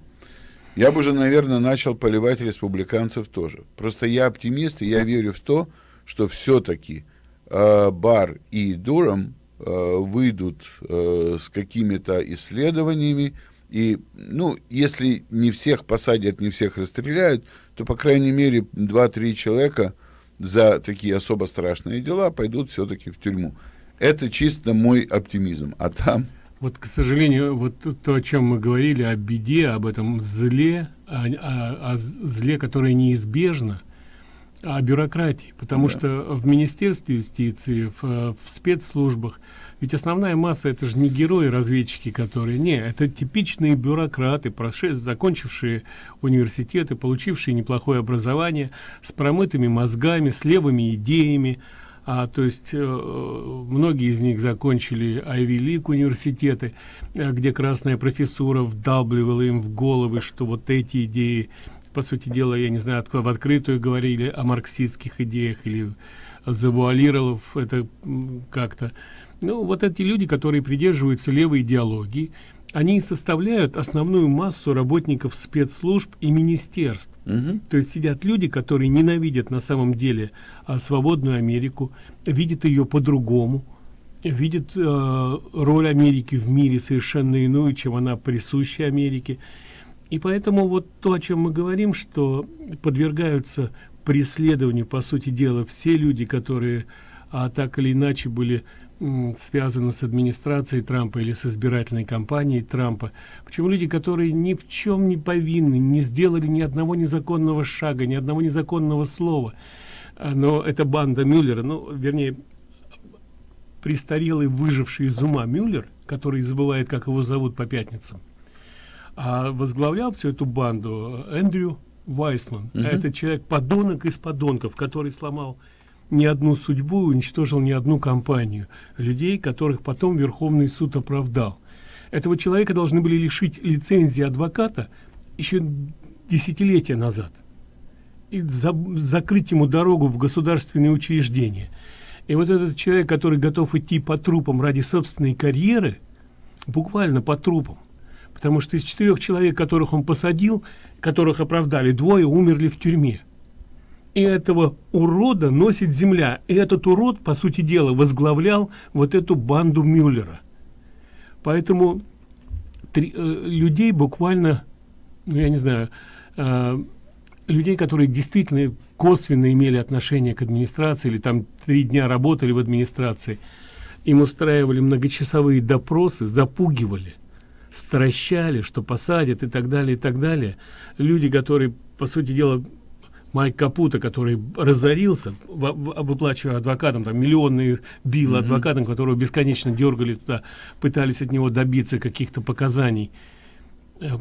я бы уже, наверное, начал поливать республиканцев тоже. Просто я оптимист, и я верю в то, что все-таки э, Бар и Дурам э, выйдут э, с какими-то исследованиями, и, ну, если не всех посадят, не всех расстреляют, то, по крайней мере, 2-3 человека за такие особо страшные дела пойдут все-таки в тюрьму. Это чисто мой оптимизм. А там... Вот, к сожалению, вот то, о чем мы говорили, о беде, об этом зле, о, о- о зле, которое неизбежно, о бюрократии. Потому Да. что в Министерстве юстиции, в, в спецслужбах, ведь основная масса это же не герои-разведчики, которые... Не, это типичные бюрократы, прошед- закончившие университеты, получившие неплохое образование, с промытыми мозгами, с левыми идеями, а, то есть э, многие из них закончили League университеты, э, где красная профессура вдалбливала им в головы, что вот эти идеи, по сути дела, я не знаю, в открытую говорили о марксистских идеях или завуалировав это как-то. Ну, вот эти люди, которые придерживаются левой идеологии, они составляют основную массу работников спецслужб и министерств. То есть сидят люди, которые ненавидят на самом деле а, свободную Америку, видят ее по-другому, видят э, роль Америки в мире совершенно иную, чем она присуща Америке. И поэтому вот то, о чем мы говорим, что подвергаются преследованию, по сути дела, все люди, которые а, так или иначе были связаны с администрацией Трампа или с избирательной кампанией Трампа. Почему люди, которые ни в чем не повинны, не сделали ни одного незаконного шага, ни одного незаконного слова. А, Но это банда Мюллера, ну, вернее, престарелый, выживший из ума Мюллер, который забывает, как его зовут по пятницам, а возглавлял всю эту банду Эндрю Вайсман. Мгм. Это человек подонок из подонков, который сломал ни одну судьбу, уничтожил ни одну компанию людей, которых потом Верховный суд оправдал. Этого человека должны были лишить лицензии адвоката еще десятилетия назад и за- закрыть ему дорогу в государственные учреждения. И вот этот человек, который готов идти по трупам ради собственной карьеры, буквально по трупам, потому что из четырех человек, которых он посадил, которых оправдали, двое умерли в тюрьме. И этого урода носит земля. И этот урод, по сути дела, возглавлял вот эту банду Мюллера. Поэтому три- э, людей буквально, ну я не знаю, э, людей, которые действительно косвенно имели отношение к администрации или там три дня работали в администрации, им устраивали многочасовые допросы, запугивали, стращали, что посадят и так далее, и так далее. Люди, которые, по сути дела, Майк Капута, который разорился, выплачивая адвокатам, там миллионные bill адвокатам, которого бесконечно дергали туда, пытались от него добиться каких-то показаний. Э,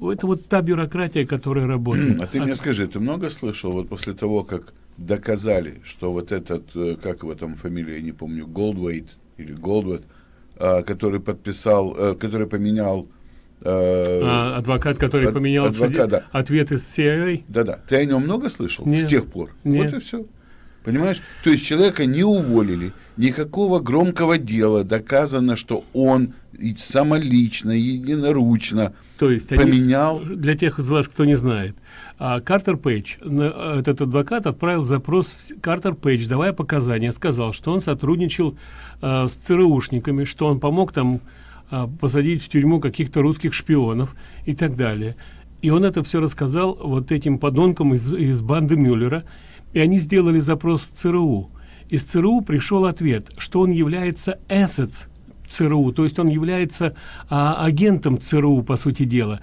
Это вот та бюрократия, которая работает. А ты мне скажи, ты много слышал вот после того, как доказали, что вот этот, э, как его там фамилия, я не помню, Голдвейт или Голдвейт, а, который подписал, э, который поменял... э, А, адвокат, который ад- поменял адвокат, да. ответ из CIA. Да-да. Ты о нем много слышал Нет. с тех пор? Нет. Вот и все. Понимаешь? То есть человека не уволили, никакого громкого дела, доказано, что он самолично, единоручно То есть поменял. Они, для тех из вас, кто не знает, а, Картер Пейдж, этот адвокат отправил запрос в Картер Пейдж, давая показания, сказал, что он сотрудничал а, с ЦРУшниками, что он помог там а, посадить в тюрьму каких-то русских шпионов и так далее. И он это все рассказал вот этим подонкам из, из банды Мюллера, и они сделали запрос в ЦРУ. Из ЦРУ пришел ответ, что он является assets ЦРУ, то есть он является а, агентом ЦРУ, по сути дела.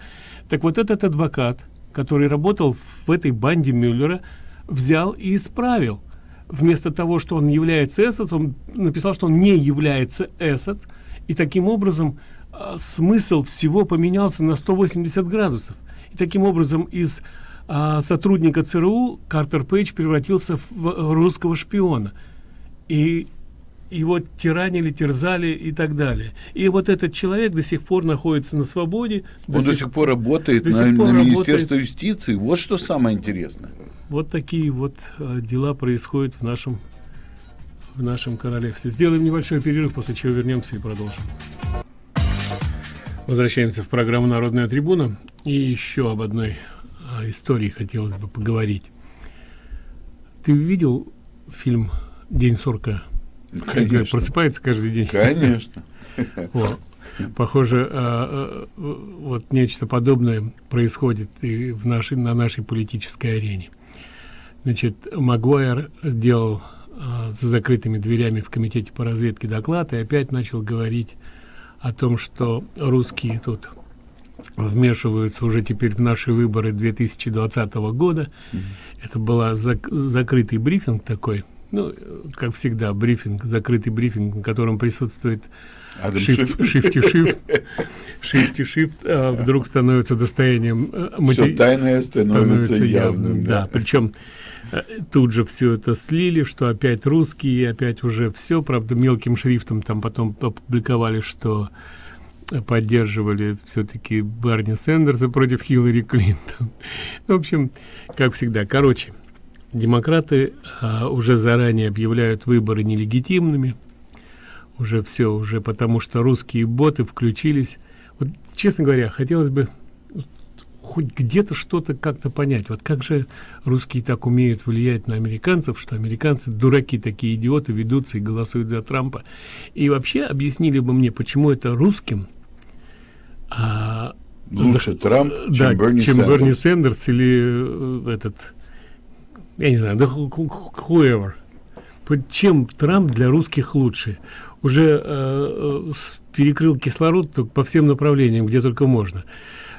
Так вот этот адвокат, который работал в этой банде Мюллера, взял и исправил. Вместо того, что он является assets, он написал, что он не является assets, и таким образом а, смысл всего поменялся на 180 градусов. И таким образом из а, сотрудника ЦРУ Картер Пейдж превратился в русского шпиона. И его тиранили, терзали и так далее. И вот этот человек до сих пор находится на свободе. Он до сих, пор работает до на, сих пор на работает. Министерство юстиции. Вот что самое интересное. Вот такие вот э, дела происходят в нашем в нашем королевстве. Сделаем небольшой перерыв, после чего вернемся и продолжим. Возвращаемся в программу «Народная трибуна». И еще об одной а, истории хотелось бы поговорить. Ты видел фильм «День сурка»? Конечно. Просыпается каждый день. Конечно. Похоже, а, а, вот нечто подобное происходит и в нашей, на нашей политической арене. Значит, Магуайр делал а, за закрытыми дверями в комитете по разведке доклад и опять начал говорить о том, что русские тут вмешиваются уже теперь в наши выборы 2020 года. Mm -hmm. Это был зак закрытый брифинг такой, ну, как всегда, брифинг, закрытый брифинг, на котором присутствует шифти шифт шифти шифт а вдруг становится достоянием матери... тайное становится, становится явным, явным да, да. причем тут же все это слили что опять русские опять уже все правда мелким шрифтом там потом опубликовали что поддерживали все-таки Барни Сендерса против Хиллари Клинтон. В общем, как всегда, короче, демократы а, уже заранее объявляют выборы нелегитимными. Уже все, уже потому что русские боты включились. Вот, честно говоря, хотелось бы хоть где-то что-то как-то понять. Вот как же русские так умеют влиять на американцев, что американцы, дураки такие идиоты, ведутся и голосуют за Трампа. И вообще объяснили бы мне, почему это русским а, лучше за, Трамп, да, чем Берни чем Сэндерс. Берни Сэндерс или э, этот, я не знаю, да whoever. Чем Трамп для русских лучше? Уже э, э, перекрыл кислород по всем направлениям, где только можно.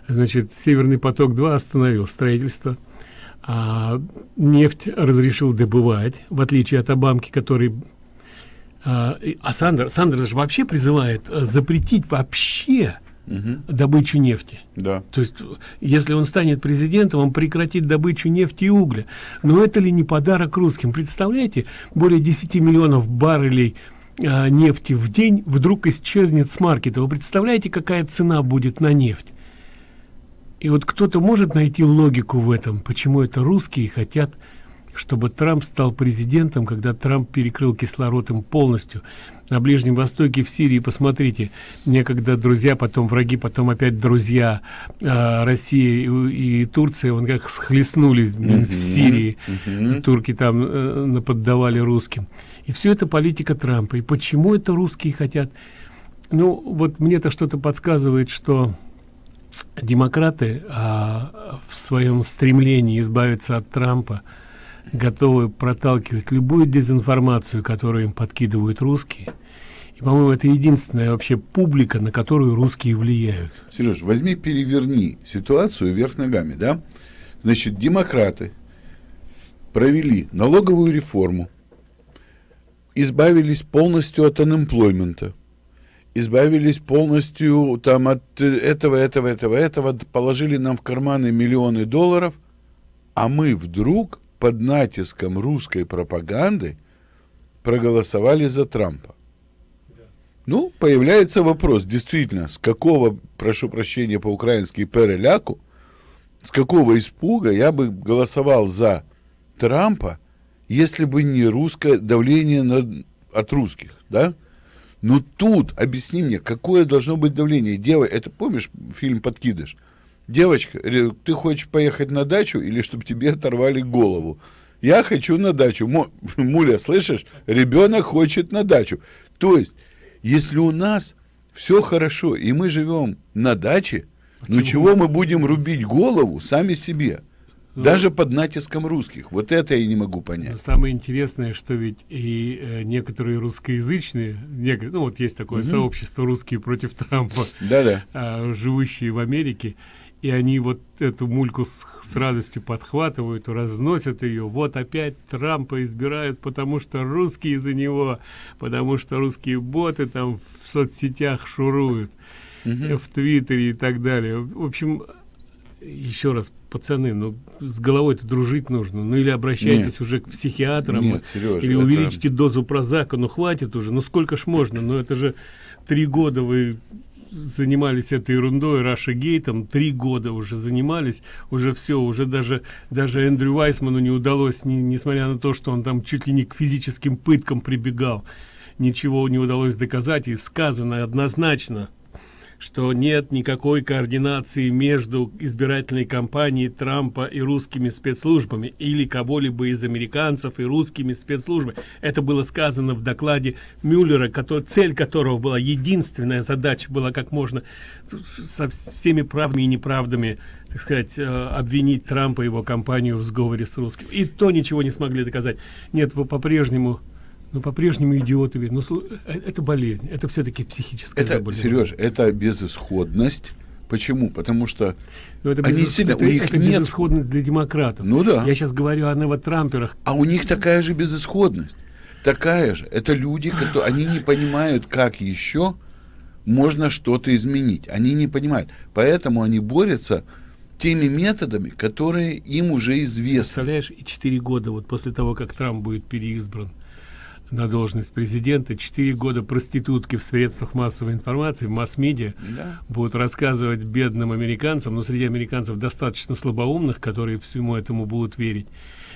Значит, Северный поток-2 остановил строительство. А нефть разрешил добывать, в отличие от Обамки, который... А, а Сандер, Сандерс же вообще призывает запретить вообще Угу. добычу нефти. Да. То есть, если он станет президентом, он прекратит добычу нефти и угля. Но это ли не подарок русским? Представляете, более 10 миллионов баррелей а, нефти в день вдруг исчезнет с маркета. Вы представляете, какая цена будет на нефть? И вот кто-то может найти логику в этом, почему это русские хотят, чтобы Трамп стал президентом, когда Трамп перекрыл кислород им полностью. На Ближнем Востоке, в Сирии, посмотрите, некогда друзья, потом враги, потом опять друзья э, Россия и, и Турция, вон как схлестнулись mm -hmm. в Сирии, mm -hmm. турки там э, наподдавали русским. И все это политика Трампа. И почему это русские хотят? Ну, вот мне-то что-то подсказывает, что демократы а, в своем стремлении избавиться от Трампа готовы проталкивать любую дезинформацию, которую им подкидывают русские. И, по-моему, это единственная вообще публика, на которую русские влияют. Сереж, возьми, переверни ситуацию вверх ногами, да? Значит, демократы провели налоговую реформу, избавились полностью от unemployment, избавились полностью там от этого, этого, этого, этого, положили нам в карманы миллионы долларов, а мы вдруг под натиском русской пропаганды проголосовали за Трампа. Ну, появляется вопрос, действительно, с какого, прошу прощения по-украински, переляку, с какого испуга я бы голосовал за Трампа, если бы не русское давление на, от русских, да? Но тут, объясни мне, какое должно быть давление? Дева, это помнишь фильм «Подкидыш»? Девочка, ты хочешь поехать на дачу или чтобы тебе оторвали голову? Я хочу на дачу. Муля, слышишь? Ребенок хочет на дачу. То есть, если у нас все хорошо, и мы живем на даче, ну чего мы будем рубить голову сами себе? Даже под натиском русских. Вот это я не могу понять. Самое интересное, что ведь и э, некоторые русскоязычные, некоторые, ну вот есть такое Мгм. сообщество русские против Трампа, Да-да. а, живущие в Америке, и они вот эту мульку с, с радостью подхватывают, разносят ее. Вот опять Трампа избирают, потому что русские за него, потому что русские боты там в соцсетях шуруют, в Твиттере и так далее. В общем, еще раз, пацаны, ну с головой-то дружить нужно. Ну или обращайтесь Нет. уже к психиатрам, Нет, Серёж, или это- увеличьте дозу прозака. Ну хватит уже, ну сколько ж можно? Ну это же три года вы занимались этой ерундой, Раша Гейтом, три года уже занимались, уже все, уже даже, даже Эндрю Вайсману не удалось, не- несмотря на то, что он там чуть ли не к физическим пыткам прибегал, ничего не удалось доказать, и сказано однозначно, что нет никакой координации между избирательной кампанией Трампа и русскими спецслужбами или кого-либо из американцев и русскими спецслужбами. Это было сказано в докладе Мюллера, который, цель которого была единственная задача была как можно со всеми правдами и неправдами так сказать, э, обвинить Трампа и его компанию в сговоре с русским. И то ничего не смогли доказать. Нет, по-прежнему ну, по-прежнему идиоты. ведь. Ну, слу- э, это болезнь, это все-таки психическое Это, заболевание. Сереж, это безысходность. Почему? Потому что Ну, это, они безыс- сильно, это- у них это нет... безысходность для демократов. Ну да. Я сейчас говорю о новотрамперах. А у них такая же безысходность. Такая же. Это люди, которые они не понимают, как еще можно что-то изменить. Они не понимают. Поэтому они борются теми методами, которые им уже известны. Представляешь, и 4 года, вот после того, как Трамп будет переизбран на должность президента, 4 года проститутки в средствах массовой информации, в масс-медиа Да. будут рассказывать бедным американцам, но среди американцев достаточно слабоумных, которые всему этому будут верить,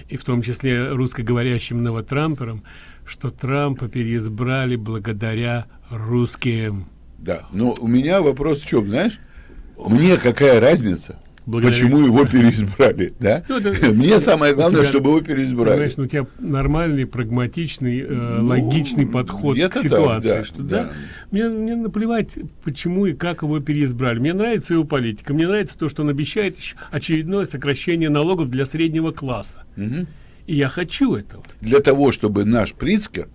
и в том числе русскоговорящим новотрамперам, что Трампа переизбрали благодаря русским. Да. Но у меня вопрос в чем, знаешь? Мне какая разница? Благодаря- Почему его переизбрали, да? Ну, это- Мне самое главное, тебя, чтобы его переизбрали. Понимаешь, ну, у тебя нормальный, прагматичный, э, логичный подход к где-то так, ситуации. да, что, да. да, Мне, мне наплевать, почему и как его переизбрали. Мне нравится его политика. Мне нравится то, что он обещает еще очередное сокращение налогов для среднего класса. Мгм. И я хочу этого. Для того, чтобы наш Прицкер,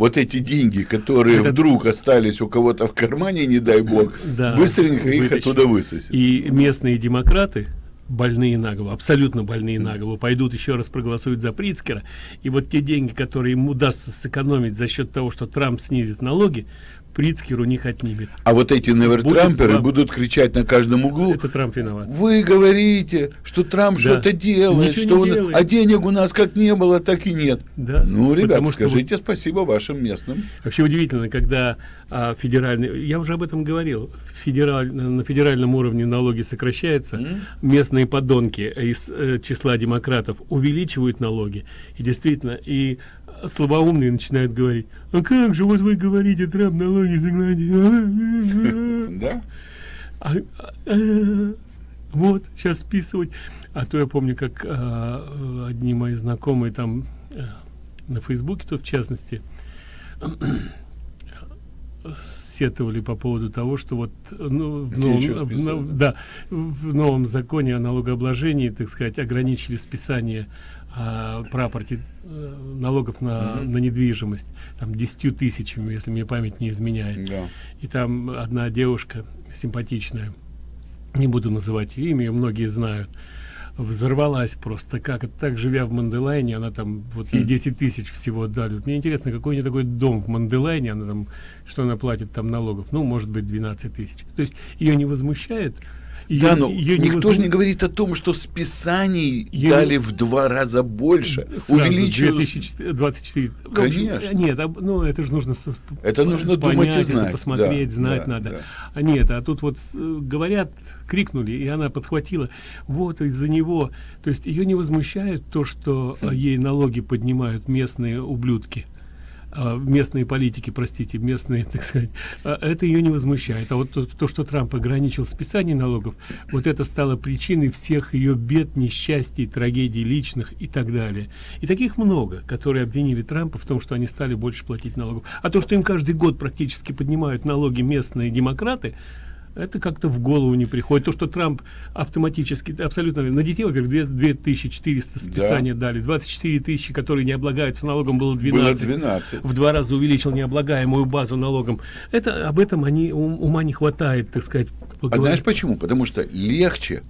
вот эти деньги, которые Это- вдруг остались у кого-то в кармане, не дай бог, Да, быстренько их вытащить. оттуда высосет. И местные демократы, больные на голову, абсолютно больные на голову, пойдут еще раз проголосуют за Прицкера. И вот те деньги, которые им удастся сэкономить за счет того, что Трамп снизит налоги, Прицкер у них отнимет. А вот эти невертрамперы Будет- будут кричать на каждом углу. Это Трамп виноват. Вы говорите, что Трамп Да. что-то делает, Ничего что он- делает. а денег у нас как не было, так и нет. Да. Ну, ребят, Потому что скажите спасибо вашим местным. Вообще удивительно, когда а, федеральный, я уже об этом говорил, федераль, на федеральном уровне налоги сокращаются, местные подонки из э, числа демократов увеличивают налоги, и действительно, и слабоумные начинают говорить, а как же, вот вы говорите, Трамп налоги сократит». Да? А, а, а, вот, сейчас списывать. А то я помню, как э, одни мои знакомые там э, на Фейсбуке, то в частности, сетовали по поводу того, что вот ну, в новом, в нов- да, в новом законе о налогообложении, так сказать, ограничили списание а, э, налогов на, Мгм. на недвижимость там 10 тысячами, если мне память не изменяет. Да. И там одна девушка симпатичная, не буду называть ее имя, ее многие знают, взорвалась просто как так живя в Манделайне она там вот ей Хм. 10 тысяч всего дали Вот мне интересно какой нее такой дом в Манделайне она там что она платит там налогов ну может быть 12 тысяч то есть ее не возмущает да, но её не никто возму- же не говорит о том, что списаний Её- дали в два раза больше. Сразу, Увеличилось. 2024. В общем, Конечно. Нет, об- ну это же нужно Это нужно думать и понять, это знать, посмотреть, да, знать да, надо. да. А нет, а тут вот с- говорят, крикнули, и она подхватила. Вот из-за него. То есть ее не возмущает то, что Хм. э, ей налоги поднимают местные ублюдки. А, местные политики, простите, местные, так сказать, а, это ее не возмущает. А вот то, то, что Трамп ограничил списание налогов, вот это стало причиной всех ее бед, несчастий, трагедий личных и так далее. И таких много, которые обвинили Трампа в том, что они стали больше платить налогов. А то, что им каждый год практически поднимают налоги местные демократы, это как-то в голову не приходит. То, что Трамп автоматически, абсолютно, на детей, во-первых, 2400 списания да. дали, 24 тысячи, которые не облагаются налогом, было 12. Было 12. В два раза увеличил необлагаемую базу налогом. Это, об этом они, ума не хватает, так сказать. Поговорить. А знаешь почему? Потому что легче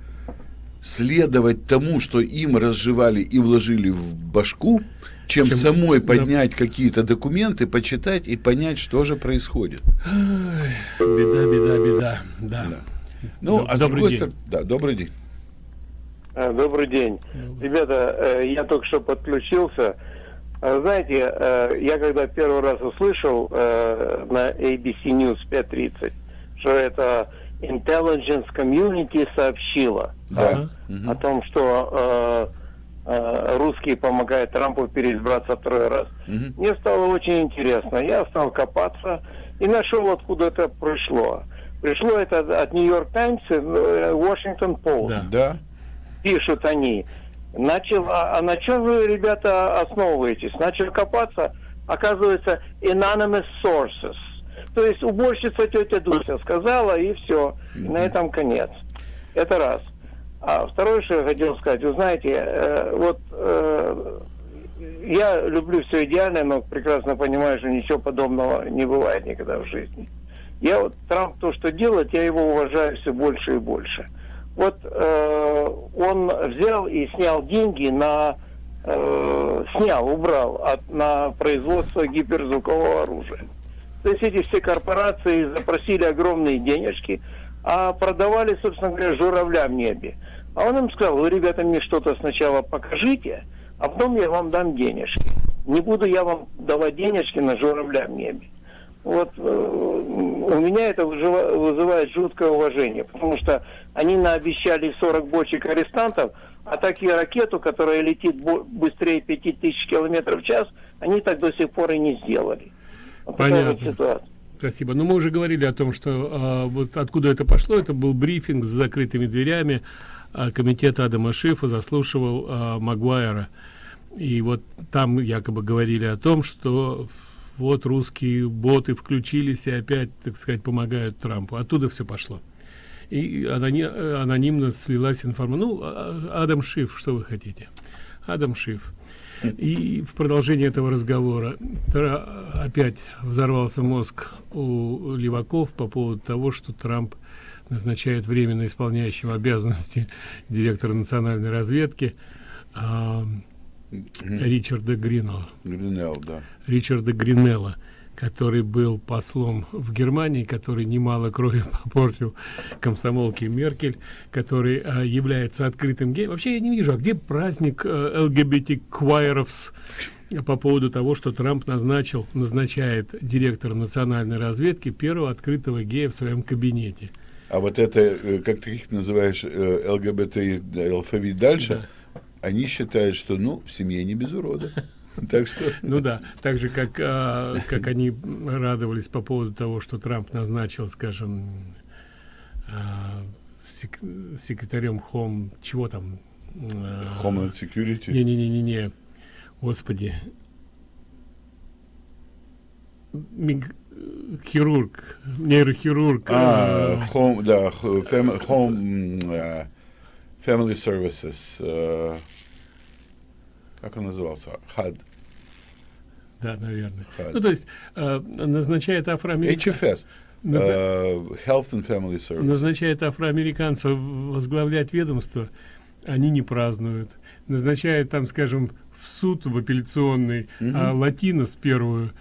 следовать тому, что им разжевали и вложили в башку, чем, чем самой поднять да. какие-то документы, почитать и понять, что же происходит. беда, беда, беда. Да. да. Ну, а добрый с другой стороны, да, добрый день. А, добрый день. Добрый. Ребята, э, я только что подключился. А, знаете, э, я когда первый раз услышал э, на ABC News 5.30, что это Intelligence Community сообщила да. о том, что Э, русские помогают Трампу переизбраться второй раз. Угу. Мне стало очень интересно. Я стал копаться и нашел, откуда это пришло. Пришло это от Нью-Йорк Таймс и Вашингтон Пост. Да. да. Пишут они. Начал, а, а на чем вы, ребята, основываетесь? Начал копаться, оказывается, anonymous sources. То есть уборщица тетя Дуся сказала, и все. И на этом конец. Это раз. А второе, что я хотел сказать, вы знаете, э, вот э, я люблю все идеальное, но прекрасно понимаю, что ничего подобного не бывает никогда в жизни. Я вот Трамп то, что делает, я его уважаю все больше и больше. Вот э, он взял и снял деньги на э, снял, убрал от, на производство гиперзвукового оружия. То есть эти все корпорации запросили огромные денежки, а продавали, собственно говоря, журавля в небе. А он им сказал, вы, ребята, мне что-то сначала покажите, а потом я вам дам денежки. Не буду я вам давать денежки на журавля в небе. Вот э, у меня это вызывает жуткое уважение, потому что они наобещали 40 бочек арестантов, а так и ракету, которая летит быстрее 5000 километров в час, они так до сих пор и не сделали. Вот Понятно. Вот Спасибо. Но мы уже говорили о том, что э, вот откуда это пошло. Это был брифинг с закрытыми дверями а, комитет Адама Шифа заслушивал а, Магуайра. И вот там якобы говорили о том, что вот русские боты включились и опять, так сказать, помогают Трампу. Оттуда все пошло. И аноним, анонимно слилась информация. Ну, Адам Шиф, что вы хотите? Адам Шиф. И в продолжении этого разговора опять взорвался мозг у леваков по поводу того, что Трамп назначает временно исполняющим обязанности директора национальной разведки э, Ричарда Гринелла. Гринелл, да. Ричарда Гринелла, который был послом в Германии, который немало крови попортил комсомолке Меркель, который э, является открытым геем. Вообще я не вижу, а где праздник э, ЛГБТ-квайеровс по поводу того, что Трамп назначил, назначает директором национальной разведки первого открытого гея в своем кабинете. А вот это, э, как ты их называешь, э, ЛГБТ алфавит дальше, да. они считают, что, ну, в семье не без урода. Так что... Ну да, так же, как, а, как они радовались по поводу того, что Трамп назначил, скажем, а, сек секретарем Home, чего там? А, Homeland Security? Не-не-не-не, господи. Миг хирург, нейрохирург. А, home, да, fam, home, uh, family services. Uh, как он назывался? HUD. Да, наверное. HUD. Ну, то есть uh, назначает афроамериканцев... HFS. Назна... Uh, Health and Family Services. Назначает афроамериканцев возглавлять ведомство, они не празднуют. Назначает там, скажем, в суд, в апелляционный, mm -hmm. а латинос первую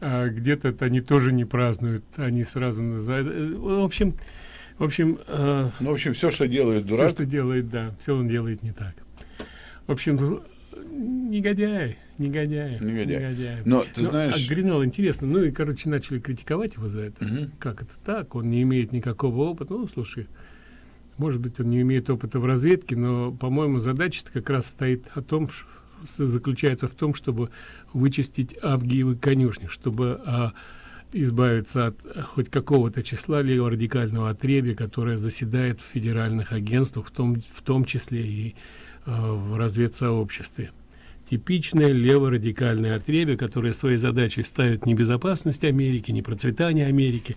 а где-то они тоже не празднуют, они сразу называют. Э, в общем, в общем, э, ну, в общем, все, что делает дурак. Все, что делает, да, все он делает не так. В общем, негодяй, негодяй, негодяй. негодяй. Но ты Но, знаешь, а Гринал интересно, ну и короче начали критиковать его за это. Угу. Как это так? Он не имеет никакого опыта. Ну, слушай, может быть, он не имеет опыта в разведке, но, по-моему, задача как раз стоит о том, заключается в том, чтобы вычистить Авгиевы конюшни, чтобы а, избавиться от хоть какого-то числа леворадикального отребия, которое заседает в федеральных агентствах, в том, в том числе и э, в разведсообществе. Типичное леворадикальное отребие, которое своей задачей ставит не безопасность Америки, не процветание Америки,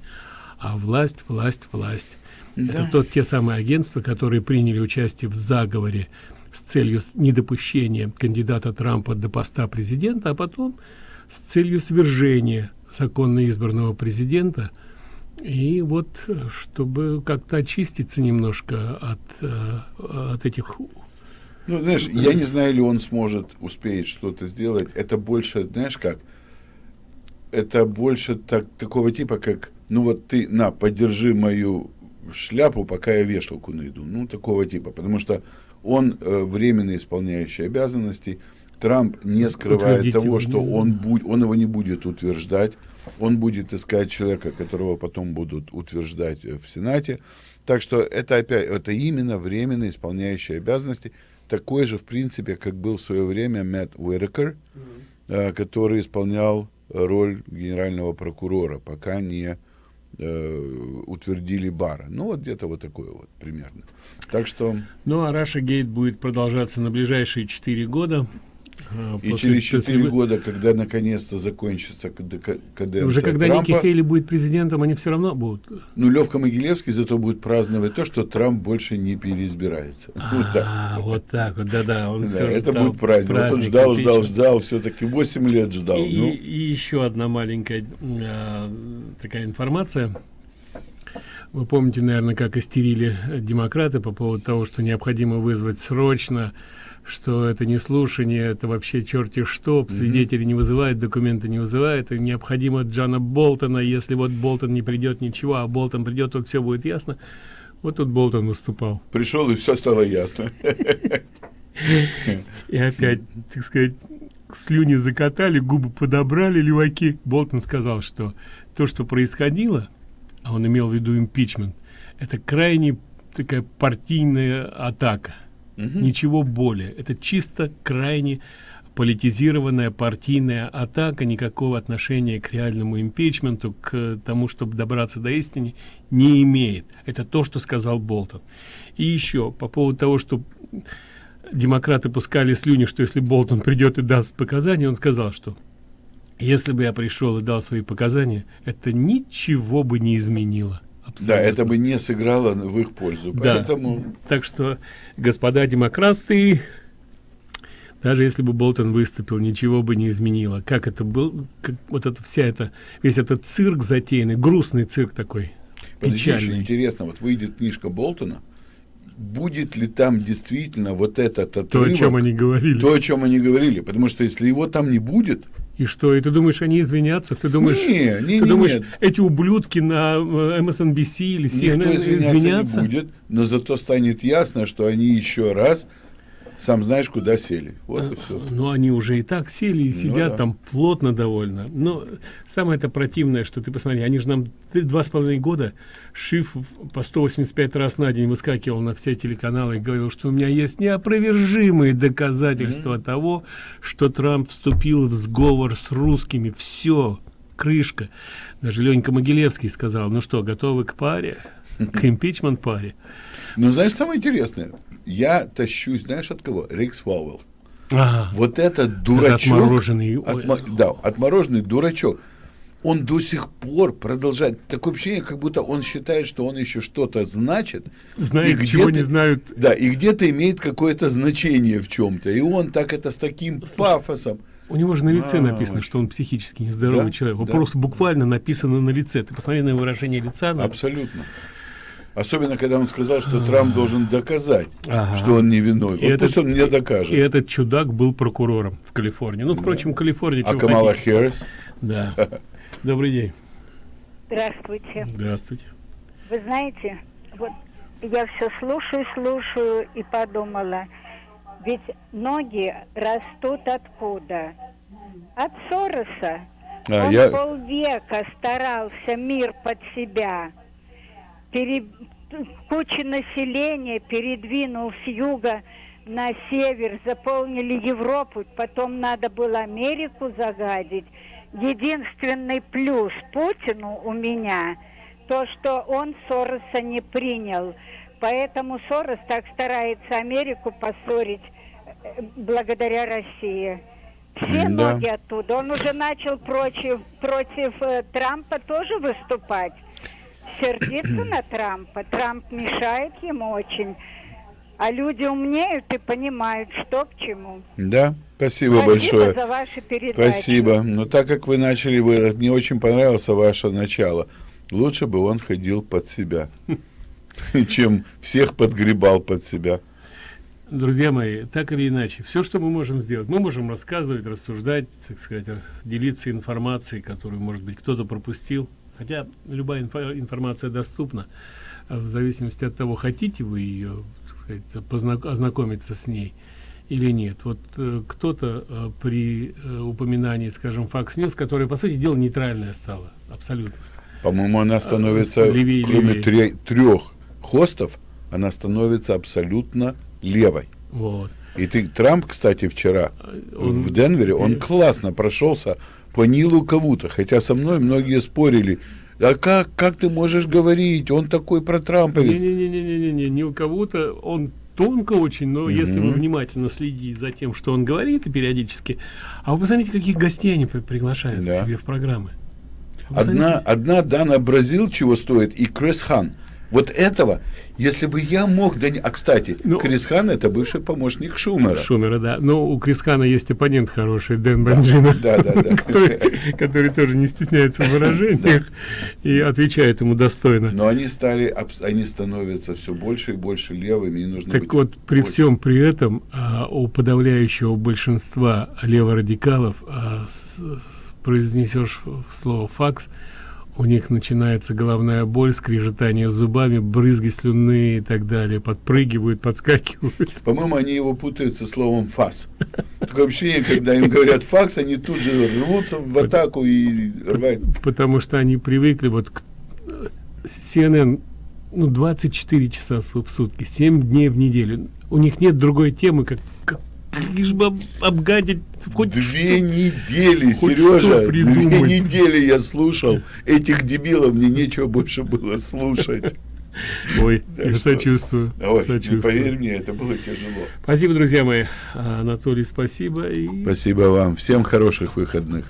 а власть, власть, власть. Да. Это тот те самые агентства, которые приняли участие в заговоре с целью недопущения кандидата Трампа до поста президента, а потом с целью свержения законно избранного президента и вот чтобы как-то очиститься немножко от э, от этих ну знаешь я не знаю ли он сможет успеть что-то сделать. Это больше знаешь как? Это больше так такого типа как ну вот ты на поддержи мою шляпу пока я вешалку найду. Ну такого типа. Потому что он э, временно исполняющий обязанности. Трамп не скрывает того, что он, будет, он его не будет утверждать, он будет искать человека, которого потом будут утверждать в Сенате. Так что это опять, это именно временно исполняющие обязанности, такой же, в принципе, как был в свое время Мэтт Уэрекер, mm-hmm. который исполнял роль генерального прокурора, пока не э, утвердили Бара. Ну, вот где-то вот такое вот примерно. Так что... Ну, а Раша Гейт будет продолжаться на ближайшие четыре года. А, и через четыре года, когда наконец-то закончится каденция Уже когда Трампа, Ники Хейли будет президентом, они все равно будут. Ну, Левка Могилевский зато будет праздновать то, что Трамп больше не переизбирается. А, вот так. Вот да-да. Это будет праздник. Вот он ждал, ждал, ждал, все-таки 8 лет ждал. И, ну. еще одна маленькая а, такая информация. Вы помните, наверное, как истерили демократы по поводу того, что необходимо вызвать срочно что это не слушание, это вообще черти что, свидетели не вызывают, документы не вызывают, и необходимо Джана Болтона, если вот Болтон не придет, ничего, а Болтон придет, вот все будет ясно. Вот тут Болтон выступал. Пришел, и все стало ясно. И опять, так сказать, слюни закатали, губы подобрали леваки. Болтон сказал, что то, что происходило, а он имел в виду импичмент, это крайне такая партийная атака угу. ничего более. Это чисто крайне политизированная партийная атака никакого отношения к реальному импичменту к тому чтобы добраться до истины не имеет. Это то что сказал болтон. И еще по поводу того что демократы пускали слюни что если болтон придет и даст показания он сказал что если бы я пришел и дал свои показания это ничего бы не изменило Абсолютно. Да, это бы не сыграло в их пользу. Да. Поэтому... Так что, господа демократы, даже если бы Болтон выступил, ничего бы не изменило. Как это был, как, вот это вся эта, весь этот цирк затеянный, грустный цирк такой, Подожди, печальный. интересно, вот выйдет книжка Болтона, будет ли там действительно вот этот отрывок, то, о чем они говорили. То, о чем они говорили. Потому что если его там не будет, и что? И ты думаешь, они извинятся? Ты думаешь, не, не, ты не, думаешь, нет. эти ублюдки на MSNBC или CNN Никто извиняться, извиняться не будет, но зато станет ясно, что они еще раз сам знаешь, куда сели. Вот и все. Ну, они уже и так сели и ну сидят ну, да. там плотно довольно. Но самое это противное, что ты посмотри, они же нам два с половиной года Шиф по 185 раз на день выскакивал на все телеканалы и говорил, что у меня есть неопровержимые доказательства mm -hmm. того, что Трамп вступил в сговор с русскими. Все, крышка. Даже Ленька Могилевский сказал, ну что, готовы к паре? К импичмент паре. Ну, знаешь, самое интересное, я тащусь, знаешь, от кого? Рикс Фауэлл. Ага. Вот этот дурачок. Отмороженный. Отмо, да, отмороженный дурачок. Он до сих пор продолжает. Такое ощущение, как будто он считает, что он еще что-то значит. Знает, чего не знают. Да, и где-то имеет какое-то значение в чем-то. И он так это с таким Слушай, пафосом. У него же на лице а, написано, очень. что он психически нездоровый да? человек. Да. Просто буквально написано на лице. Ты посмотри на выражение лица. Абсолютно. Особенно, когда он сказал, что Трамп должен доказать, ага. что он не виной. Вот этот, пусть он мне докажет. И этот чудак был прокурором в Калифорнии. Ну, впрочем, да. Калифорния... А Камала Хэрис? Да. Добрый день. Здравствуйте. Здравствуйте. Вы знаете, вот я все слушаю, слушаю и подумала, ведь ноги растут откуда? От Сороса. А, Он я... полвека старался мир под себя пере... куча населения передвинул с юга на север, заполнили Европу, потом надо было Америку загадить. Единственный плюс Путину у меня то, что он Сороса не принял. Поэтому Сорос так старается Америку поссорить э, благодаря России. Все Да. ноги оттуда. Он уже начал против, против э, Трампа тоже выступать. Сердиться на Трампа. Трамп мешает ему очень. А люди умнеют и понимают, что к чему. Да, спасибо, Спасибо большое. за ваши передачи. Спасибо. Но так как вы начали, вы, мне очень понравилось ваше начало. Лучше бы он ходил под себя, чем всех подгребал под себя. Друзья мои, так или иначе, все, что мы можем сделать, мы можем рассказывать, рассуждать, так сказать, делиться информацией, которую, может быть, кто-то пропустил. Хотя любая инфо- информация доступна, э, в зависимости от того, хотите вы ее, сказать, познак- ознакомиться с ней или нет. Вот э, кто-то э, при э, упоминании, скажем, Fox News, которая, по сути дела, нейтральная стала, абсолютно. По-моему, она становится, левее, кроме левее. трех хостов, она становится абсолютно левой. Вот. И ты, Трамп, кстати, вчера Он- в Денвере, он классно прошелся по Нилу Кавута, хотя со мной многие спорили, а как, как ты можешь говорить, он такой протрамповец. Не-не-не-не-не, не у кого-то он тонко очень, но если вы внимательно следите за тем, что он говорит и периодически, а вы посмотрите, каких гостей они при- приглашают Да. к себе в программы. Вы Одна, одна Дана Бразил чего стоит, и Крис Хан. Вот этого, если бы я мог... Да, не- а, кстати, Крис Хан это бывший помощник Шумера. Шумера, да. Но у Крисхана есть оппонент хороший, Дэн Банджина, да, да, да. который, который тоже не стесняется в выражениях и отвечает ему достойно. Но они стали, они становятся все больше и больше левыми, и нужно Так вот, при очень- всем при этом а, у подавляющего большинства леворадикалов а, с- с- произнесешь слово «факс», у них начинается головная боль, скрежетание зубами, брызги слюны и так далее, подпрыгивают, подскакивают. По-моему, они его путают со словом «фас». Такое ощущение, когда им говорят «факс», они тут же рвутся в атаку и рвают. Потому что они привыкли, вот к- CNN, ну, 24 часа в сутки, 7 дней в неделю. У них нет другой темы, как, как лишь бы об- обгадить хоть Две недели, хоть Сережа, что две недели я слушал этих дебилов, мне нечего больше было слушать. Ой, Так я что- сочувствую. Ой, ну, сочувствую. поверь мне, это было тяжело. Спасибо, друзья мои. Анатолий, спасибо. И Спасибо вам. Всем хороших выходных.